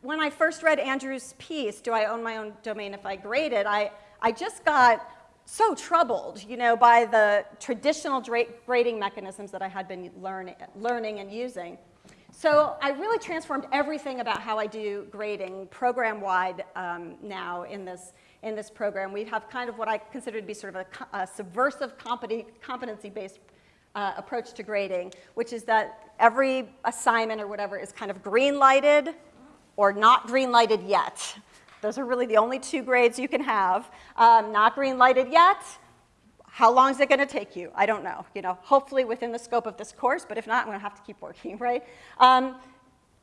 when I first read Andrew's piece, Do I Own My Own Domain If I Grade It, I, I just got so troubled, you know, by the traditional grading mechanisms that I had been learn learning and using. So I really transformed everything about how I do grading program-wide um, now in this, in this program. We have kind of what I consider to be sort of a, a subversive competency-based uh, approach to grading, which is that every assignment or whatever is kind of green-lighted or not green-lighted yet. Those are really the only two grades you can have. Um, not green lighted yet. How long is it going to take you? I don't know. You know, hopefully within the scope of this course, but if not, I'm going to have to keep working, right? Um,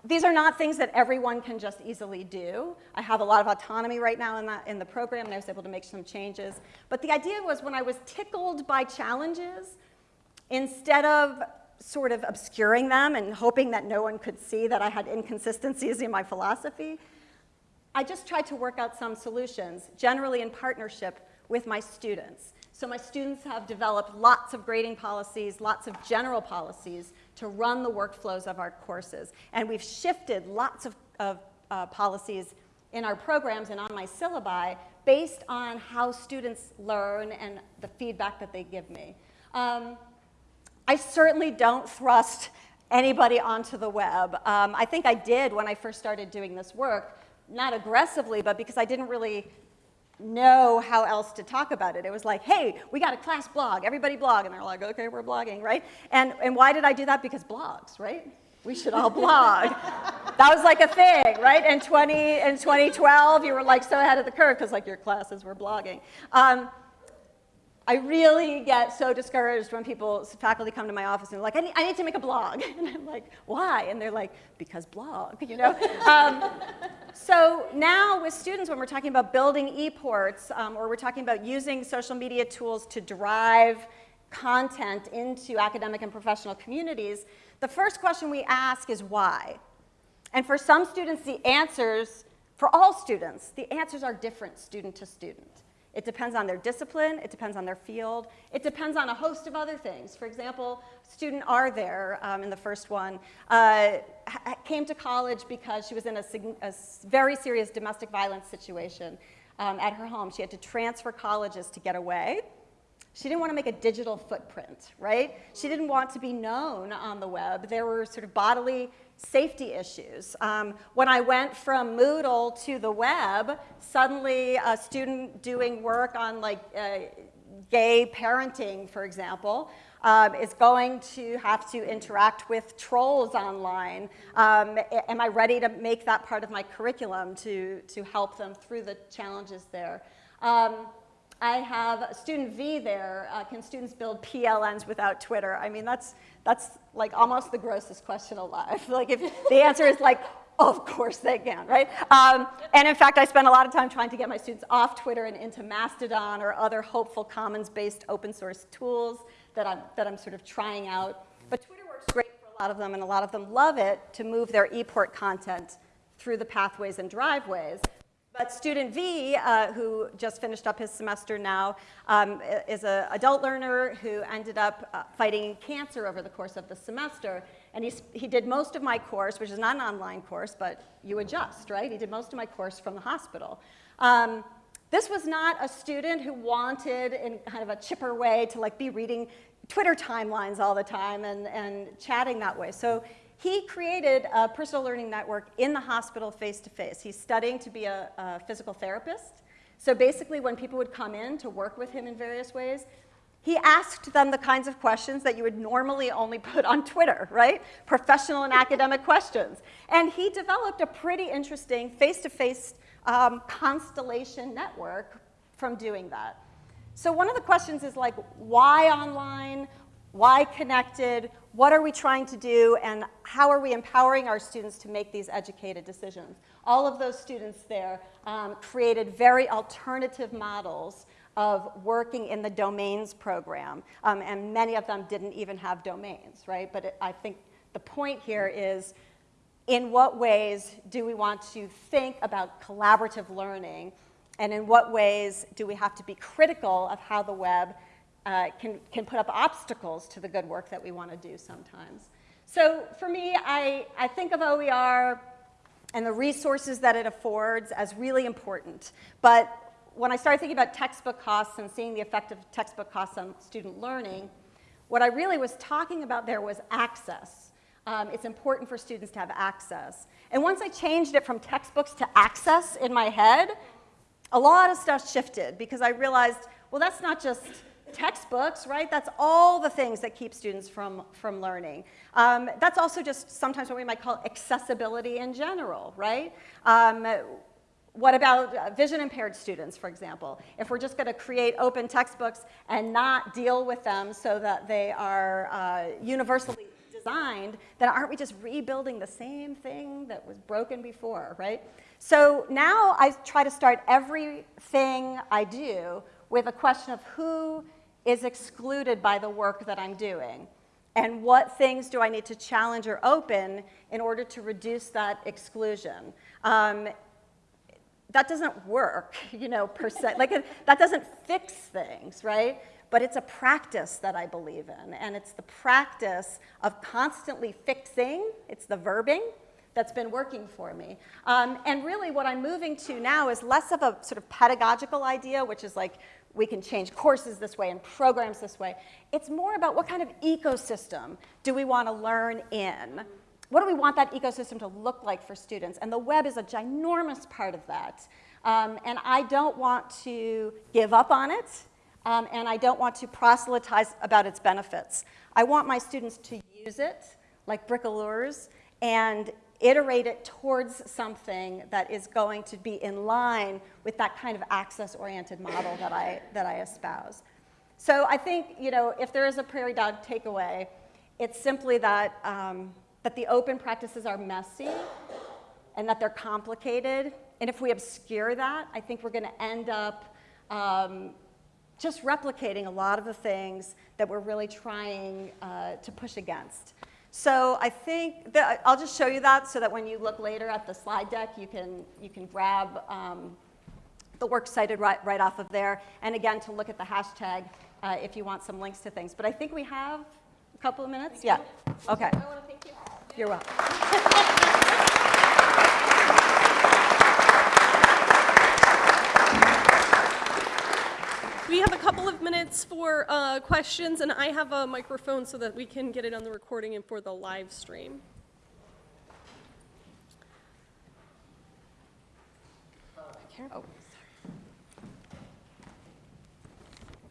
these are not things that everyone can just easily do. I have a lot of autonomy right now in, that, in the program, and I was able to make some changes. But the idea was when I was tickled by challenges, instead of sort of obscuring them and hoping that no one could see that I had inconsistencies in my philosophy, I just tried to work out some solutions, generally in partnership with my students. So my students have developed lots of grading policies, lots of general policies to run the workflows of our courses. And we've shifted lots of, of uh, policies in our programs and on my syllabi based on how students learn and the feedback that they give me. Um, I certainly don't thrust anybody onto the web. Um, I think I did when I first started doing this work, not aggressively, but because I didn't really know how else to talk about it. It was like, hey, we got a class blog, everybody blog. And they're like, okay, we're blogging, right? And, and why did I do that? Because blogs, right? We should all blog. that was like a thing, right? In, 20, in 2012, you were like so ahead of the curve because like your classes were blogging. Um, I really get so discouraged when people, faculty come to my office and they're like, I need, I need to make a blog. And I'm like, why? And they're like, because blog, you know? um, so now with students, when we're talking about building ePorts, um, or we're talking about using social media tools to drive content into academic and professional communities, the first question we ask is why? And for some students, the answers, for all students, the answers are different student to student. It depends on their discipline, it depends on their field, it depends on a host of other things. For example, student R there um, in the first one uh, came to college because she was in a, a very serious domestic violence situation um, at her home. She had to transfer colleges to get away. She didn't want to make a digital footprint, right? She didn't want to be known on the web. There were sort of bodily safety issues. Um, when I went from Moodle to the web, suddenly a student doing work on like uh, gay parenting, for example, um, is going to have to interact with trolls online. Um, am I ready to make that part of my curriculum to, to help them through the challenges there? Um, I have student V there. Uh, can students build PLNs without Twitter? I mean, that's, that's like almost the grossest question alive. like if the answer is like, of course they can, right? Um, and in fact, I spend a lot of time trying to get my students off Twitter and into Mastodon or other hopeful commons-based open source tools that I'm, that I'm sort of trying out. But Twitter works great for a lot of them, and a lot of them love it to move their ePort content through the pathways and driveways. But student V, uh, who just finished up his semester now, um, is an adult learner who ended up uh, fighting cancer over the course of the semester. And he's, he did most of my course, which is not an online course, but you adjust, right? He did most of my course from the hospital. Um, this was not a student who wanted, in kind of a chipper way, to like be reading Twitter timelines all the time and, and chatting that way. So he created a personal learning network in the hospital face to face. He's studying to be a, a physical therapist. So basically, when people would come in to work with him in various ways, he asked them the kinds of questions that you would normally only put on Twitter, right? Professional and academic questions. And he developed a pretty interesting face to face constellation network from doing that. So, one of the questions is like, why online? Why connected? What are we trying to do? And how are we empowering our students to make these educated decisions? All of those students there um, created very alternative models of working in the domains program. Um, and many of them didn't even have domains, right? But it, I think the point here is in what ways do we want to think about collaborative learning? And in what ways do we have to be critical of how the web uh, can, can put up obstacles to the good work that we want to do sometimes? So for me, I, I think of OER and the resources that it affords as really important. But when I started thinking about textbook costs and seeing the effect of textbook costs on student learning, what I really was talking about there was access. Um, it's important for students to have access. And once I changed it from textbooks to access in my head, a lot of stuff shifted because I realized, well, that's not just textbooks, right? That's all the things that keep students from, from learning. Um, that's also just sometimes what we might call accessibility in general, right? Um, what about uh, vision impaired students, for example? If we're just going to create open textbooks and not deal with them so that they are uh, universally designed, then aren't we just rebuilding the same thing that was broken before, right? So now I try to start everything I do with a question of who is excluded by the work that I'm doing and what things do I need to challenge or open in order to reduce that exclusion. Um, that doesn't work, you know, per se. Like, it, that doesn't fix things, right? But it's a practice that I believe in. And it's the practice of constantly fixing, it's the verbing that's been working for me. Um, and really, what I'm moving to now is less of a sort of pedagogical idea, which is like, we can change courses this way and programs this way. It's more about what kind of ecosystem do we want to learn in? What do we want that ecosystem to look like for students? And the web is a ginormous part of that. Um, and I don't want to give up on it, um, and I don't want to proselytize about its benefits. I want my students to use it like bricoleurs and iterate it towards something that is going to be in line with that kind of access-oriented model that I, that I espouse. So I think, you know, if there is a prairie dog takeaway, it's simply that, um, that the open practices are messy and that they're complicated. And if we obscure that, I think we're going to end up um, just replicating a lot of the things that we're really trying uh, to push against. So I think that I'll just show you that so that when you look later at the slide deck, you can, you can grab um, the work cited right, right off of there. And again, to look at the hashtag uh, if you want some links to things. But I think we have a couple of minutes. Yeah. Okay. I want to thank you. You're welcome. We have a couple of minutes for uh, questions, and I have a microphone so that we can get it on the recording and for the live stream.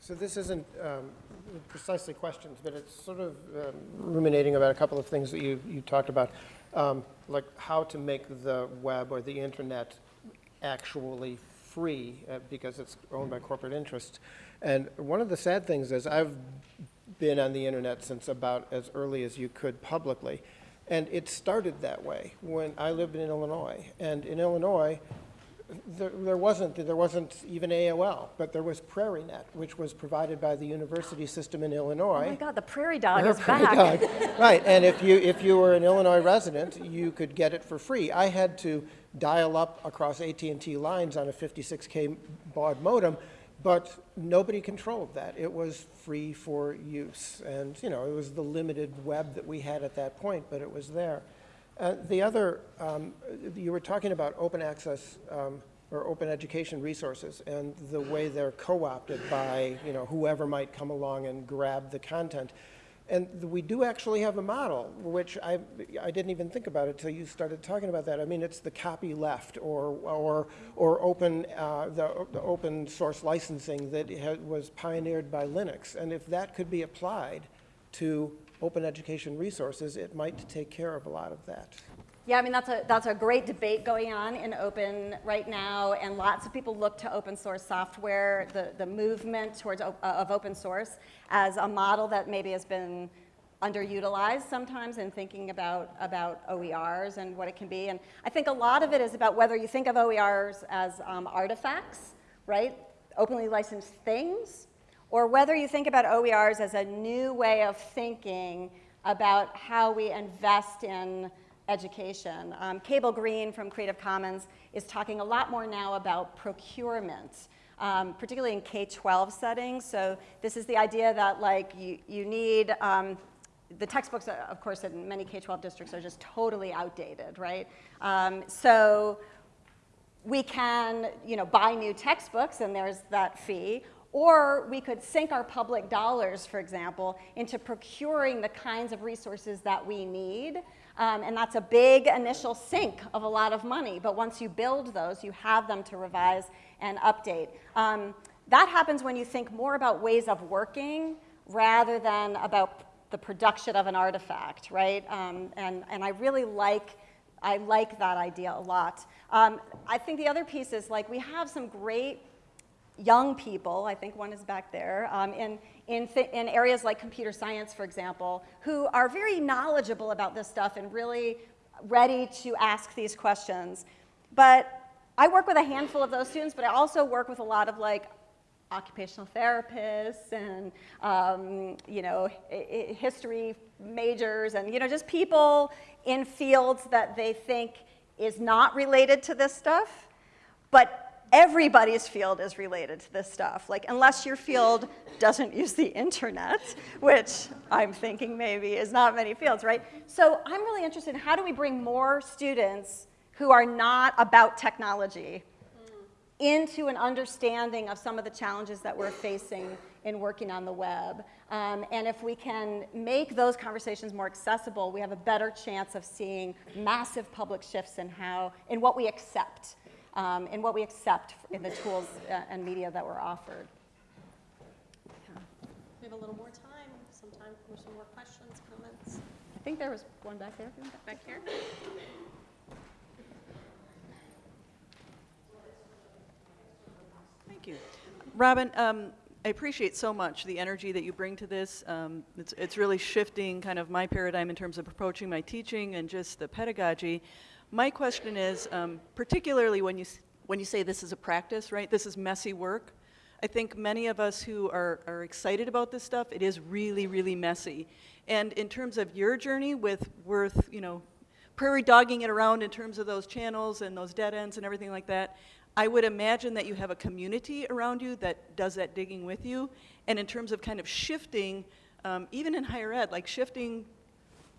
So this isn't um, precisely questions, but it's sort of um, ruminating about a couple of things that you, you talked about, um, like how to make the web or the internet actually free uh, because it's owned by corporate interests. And one of the sad things is I've been on the internet since about as early as you could publicly. And it started that way when I lived in Illinois. And in Illinois, There, there wasn't, there wasn't even AOL, but there was PrairieNet, which was provided by the university system in Illinois. Oh my God, the prairie dog is prairie back. dog. Right, and if you, if you were an Illinois resident, you could get it for free. I had to dial up across at and t lines on a 56K baud modem, but nobody controlled that. It was free for use. And, you know, it was the limited web that we had at that point, but it was there. Uh, The other, um, you were talking about open access um, or open education resources and the way they're co-opted by, you know, whoever might come along and grab the content. And we do actually have a model, which I, I didn't even think about it until you started talking about that. I mean, it's the copy left or, or, or open, uh, the, the open source licensing that had, was pioneered by Linux. And if that could be applied to open education resources, it might take care of a lot of that. Yeah, I mean, that's a, that's a great debate going on in open right now, and lots of people look to open source software, the, the movement towards uh, of open source as a model that maybe has been underutilized sometimes in thinking about, about OERs and what it can be. And I think a lot of it is about whether you think of OERs as um, artifacts, right? Openly licensed things, or whether you think about OERs as a new way of thinking about how we invest in education. Um, Cable Green from Creative Commons is talking a lot more now about procurement, um, particularly in K-12 settings. So this is the idea that like you, you need, um, the textbooks, uh, of course, in many K-12 districts are just totally outdated, right? Um, so we can, you know, buy new textbooks and there's that fee, or we could sink our public dollars, for example, into procuring the kinds of resources that we need. Um, and that's a big initial sink of a lot of money. But once you build those, you have them to revise and update. Um, that happens when you think more about ways of working rather than about the production of an artifact, right? Um, and, and I really like I like that idea a lot. Um, I think the other piece is like we have some great young people, I think one is back there, um, in, in, in areas like computer science, for example, who are very knowledgeable about this stuff and really ready to ask these questions. But I work with a handful of those students, but I also work with a lot of like occupational therapists and um, you know history majors and you know just people in fields that they think is not related to this stuff but everybody's field is related to this stuff like unless your field doesn't use the internet which i'm thinking maybe is not many fields right so i'm really interested in how do we bring more students who are not about technology into an understanding of some of the challenges that we're facing in working on the web. Um, and if we can make those conversations more accessible, we have a better chance of seeing massive public shifts in how, in what we accept, um, in what we accept in the tools uh, and media that were offered. We have a little more time, some time for some more questions, comments. I think there was one back there. Back here? Thank you. Robin, um, I appreciate so much the energy that you bring to this. Um, it's, it's really shifting kind of my paradigm in terms of approaching my teaching and just the pedagogy. My question is, um, particularly when you, when you say this is a practice, right? This is messy work. I think many of us who are, are excited about this stuff, it is really, really messy. And in terms of your journey with Worth, you know, prairie dogging it around in terms of those channels and those dead ends and everything like that, I would imagine that you have a community around you that does that digging with you. And in terms of kind of shifting, um, even in higher ed, like shifting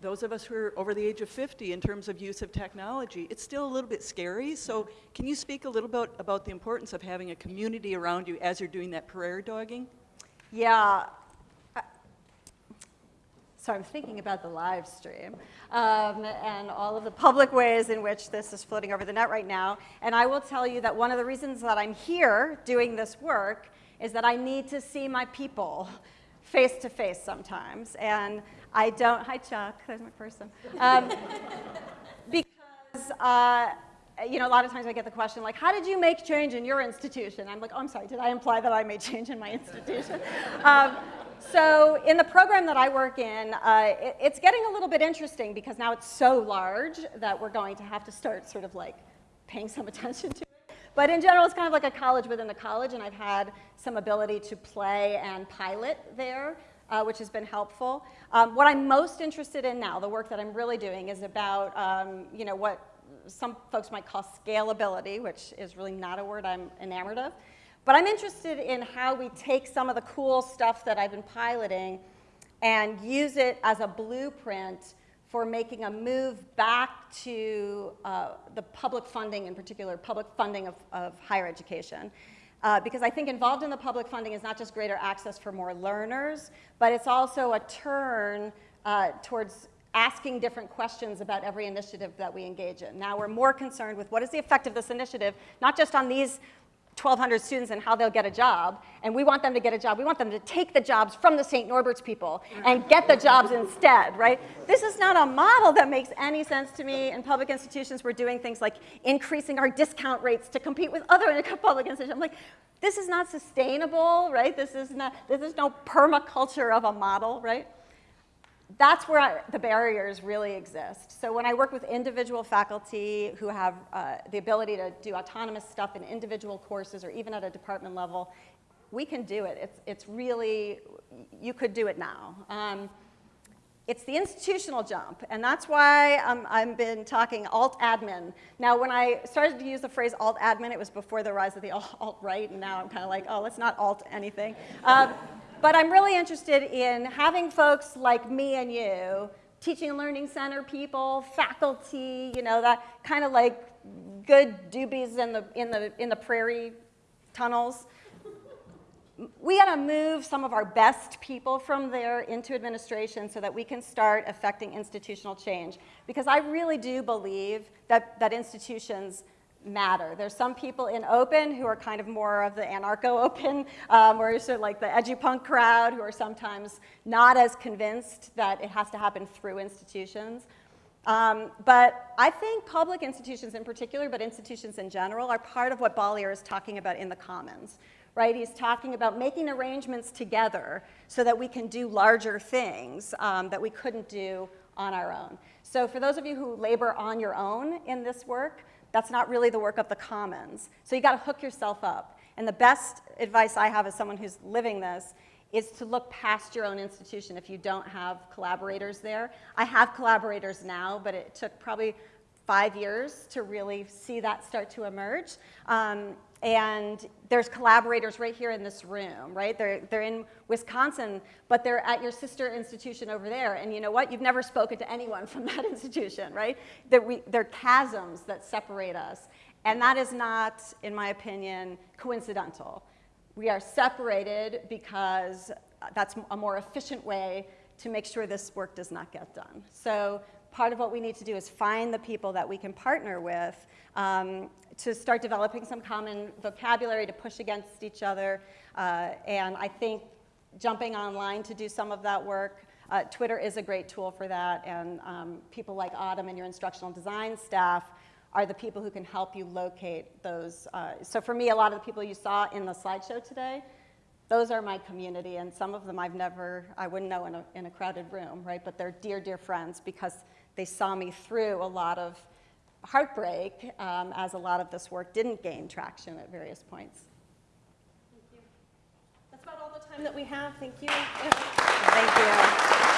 those of us who are over the age of 50 in terms of use of technology, it's still a little bit scary. So can you speak a little bit about the importance of having a community around you as you're doing that prairie dogging? Yeah. So I'm thinking about the live stream um, and all of the public ways in which this is floating over the net right now. And I will tell you that one of the reasons that I'm here doing this work is that I need to see my people face to face sometimes. And I don't, hi Chuck, there's my person. Um, because uh, you know, a lot of times I get the question like, how did you make change in your institution? I'm like, oh, I'm sorry, did I imply that I made change in my institution? um, so in the program that I work in, uh, it, it's getting a little bit interesting because now it's so large that we're going to have to start sort of like paying some attention to it. But in general, it's kind of like a college within a college, and I've had some ability to play and pilot there, uh, which has been helpful. Um, what I'm most interested in now, the work that I'm really doing, is about um, you know what some folks might call scalability, which is really not a word I'm enamored of. But I'm interested in how we take some of the cool stuff that I've been piloting and use it as a blueprint for making a move back to uh, the public funding, in particular, public funding of, of higher education. Uh, because I think involved in the public funding is not just greater access for more learners, but it's also a turn uh, towards asking different questions about every initiative that we engage in. Now we're more concerned with what is the effect of this initiative, not just on these 1,200 students and how they'll get a job, and we want them to get a job. We want them to take the jobs from the St. Norbert's people and get the jobs instead, right? This is not a model that makes any sense to me. In public institutions, we're doing things like increasing our discount rates to compete with other public institutions. I'm like, this is not sustainable, right? This is, not, this is no permaculture of a model, right? That's where I, the barriers really exist. So when I work with individual faculty who have uh, the ability to do autonomous stuff in individual courses or even at a department level, we can do it. It's, it's really, you could do it now. Um, it's the institutional jump, and that's why um, I've been talking alt-admin. Now, when I started to use the phrase alt-admin, it was before the rise of the alt-right, and now I'm kind of like, oh, let's not alt anything. Um, but I'm really interested in having folks like me and you, teaching and learning center people, faculty, you know, that kind of like good doobies in the, in the, in the prairie tunnels. We got to move some of our best people from there into administration so that we can start affecting institutional change. Because I really do believe that, that institutions matter. There's some people in open who are kind of more of the anarcho-open, um, or sort of like the edupunk crowd who are sometimes not as convinced that it has to happen through institutions. Um, but I think public institutions in particular, but institutions in general, are part of what Bollier is talking about in the Commons, right? He's talking about making arrangements together so that we can do larger things um, that we couldn't do on our own. So for those of you who labor on your own in this work, that's not really the work of the commons. So you got to hook yourself up. And the best advice I have as someone who's living this is to look past your own institution if you don't have collaborators there. I have collaborators now, but it took probably five years to really see that start to emerge. Um, and there's collaborators right here in this room, right? They're, they're in Wisconsin, but they're at your sister institution over there. And you know what? You've never spoken to anyone from that institution, right? They're, we, they're chasms that separate us. And that is not, in my opinion, coincidental. We are separated because that's a more efficient way to make sure this work does not get done. So part of what we need to do is find the people that we can partner with um, to start developing some common vocabulary to push against each other. Uh, and I think jumping online to do some of that work, uh, Twitter is a great tool for that. And um, people like Autumn and your instructional design staff are the people who can help you locate those. Uh, so for me, a lot of the people you saw in the slideshow today, those are my community, and some of them I've never, I wouldn't know in a, in a crowded room, right? But they're dear, dear friends because they saw me through a lot of heartbreak um, as a lot of this work didn't gain traction at various points. Thank you. That's about all the time that we have. Thank you. Thank you.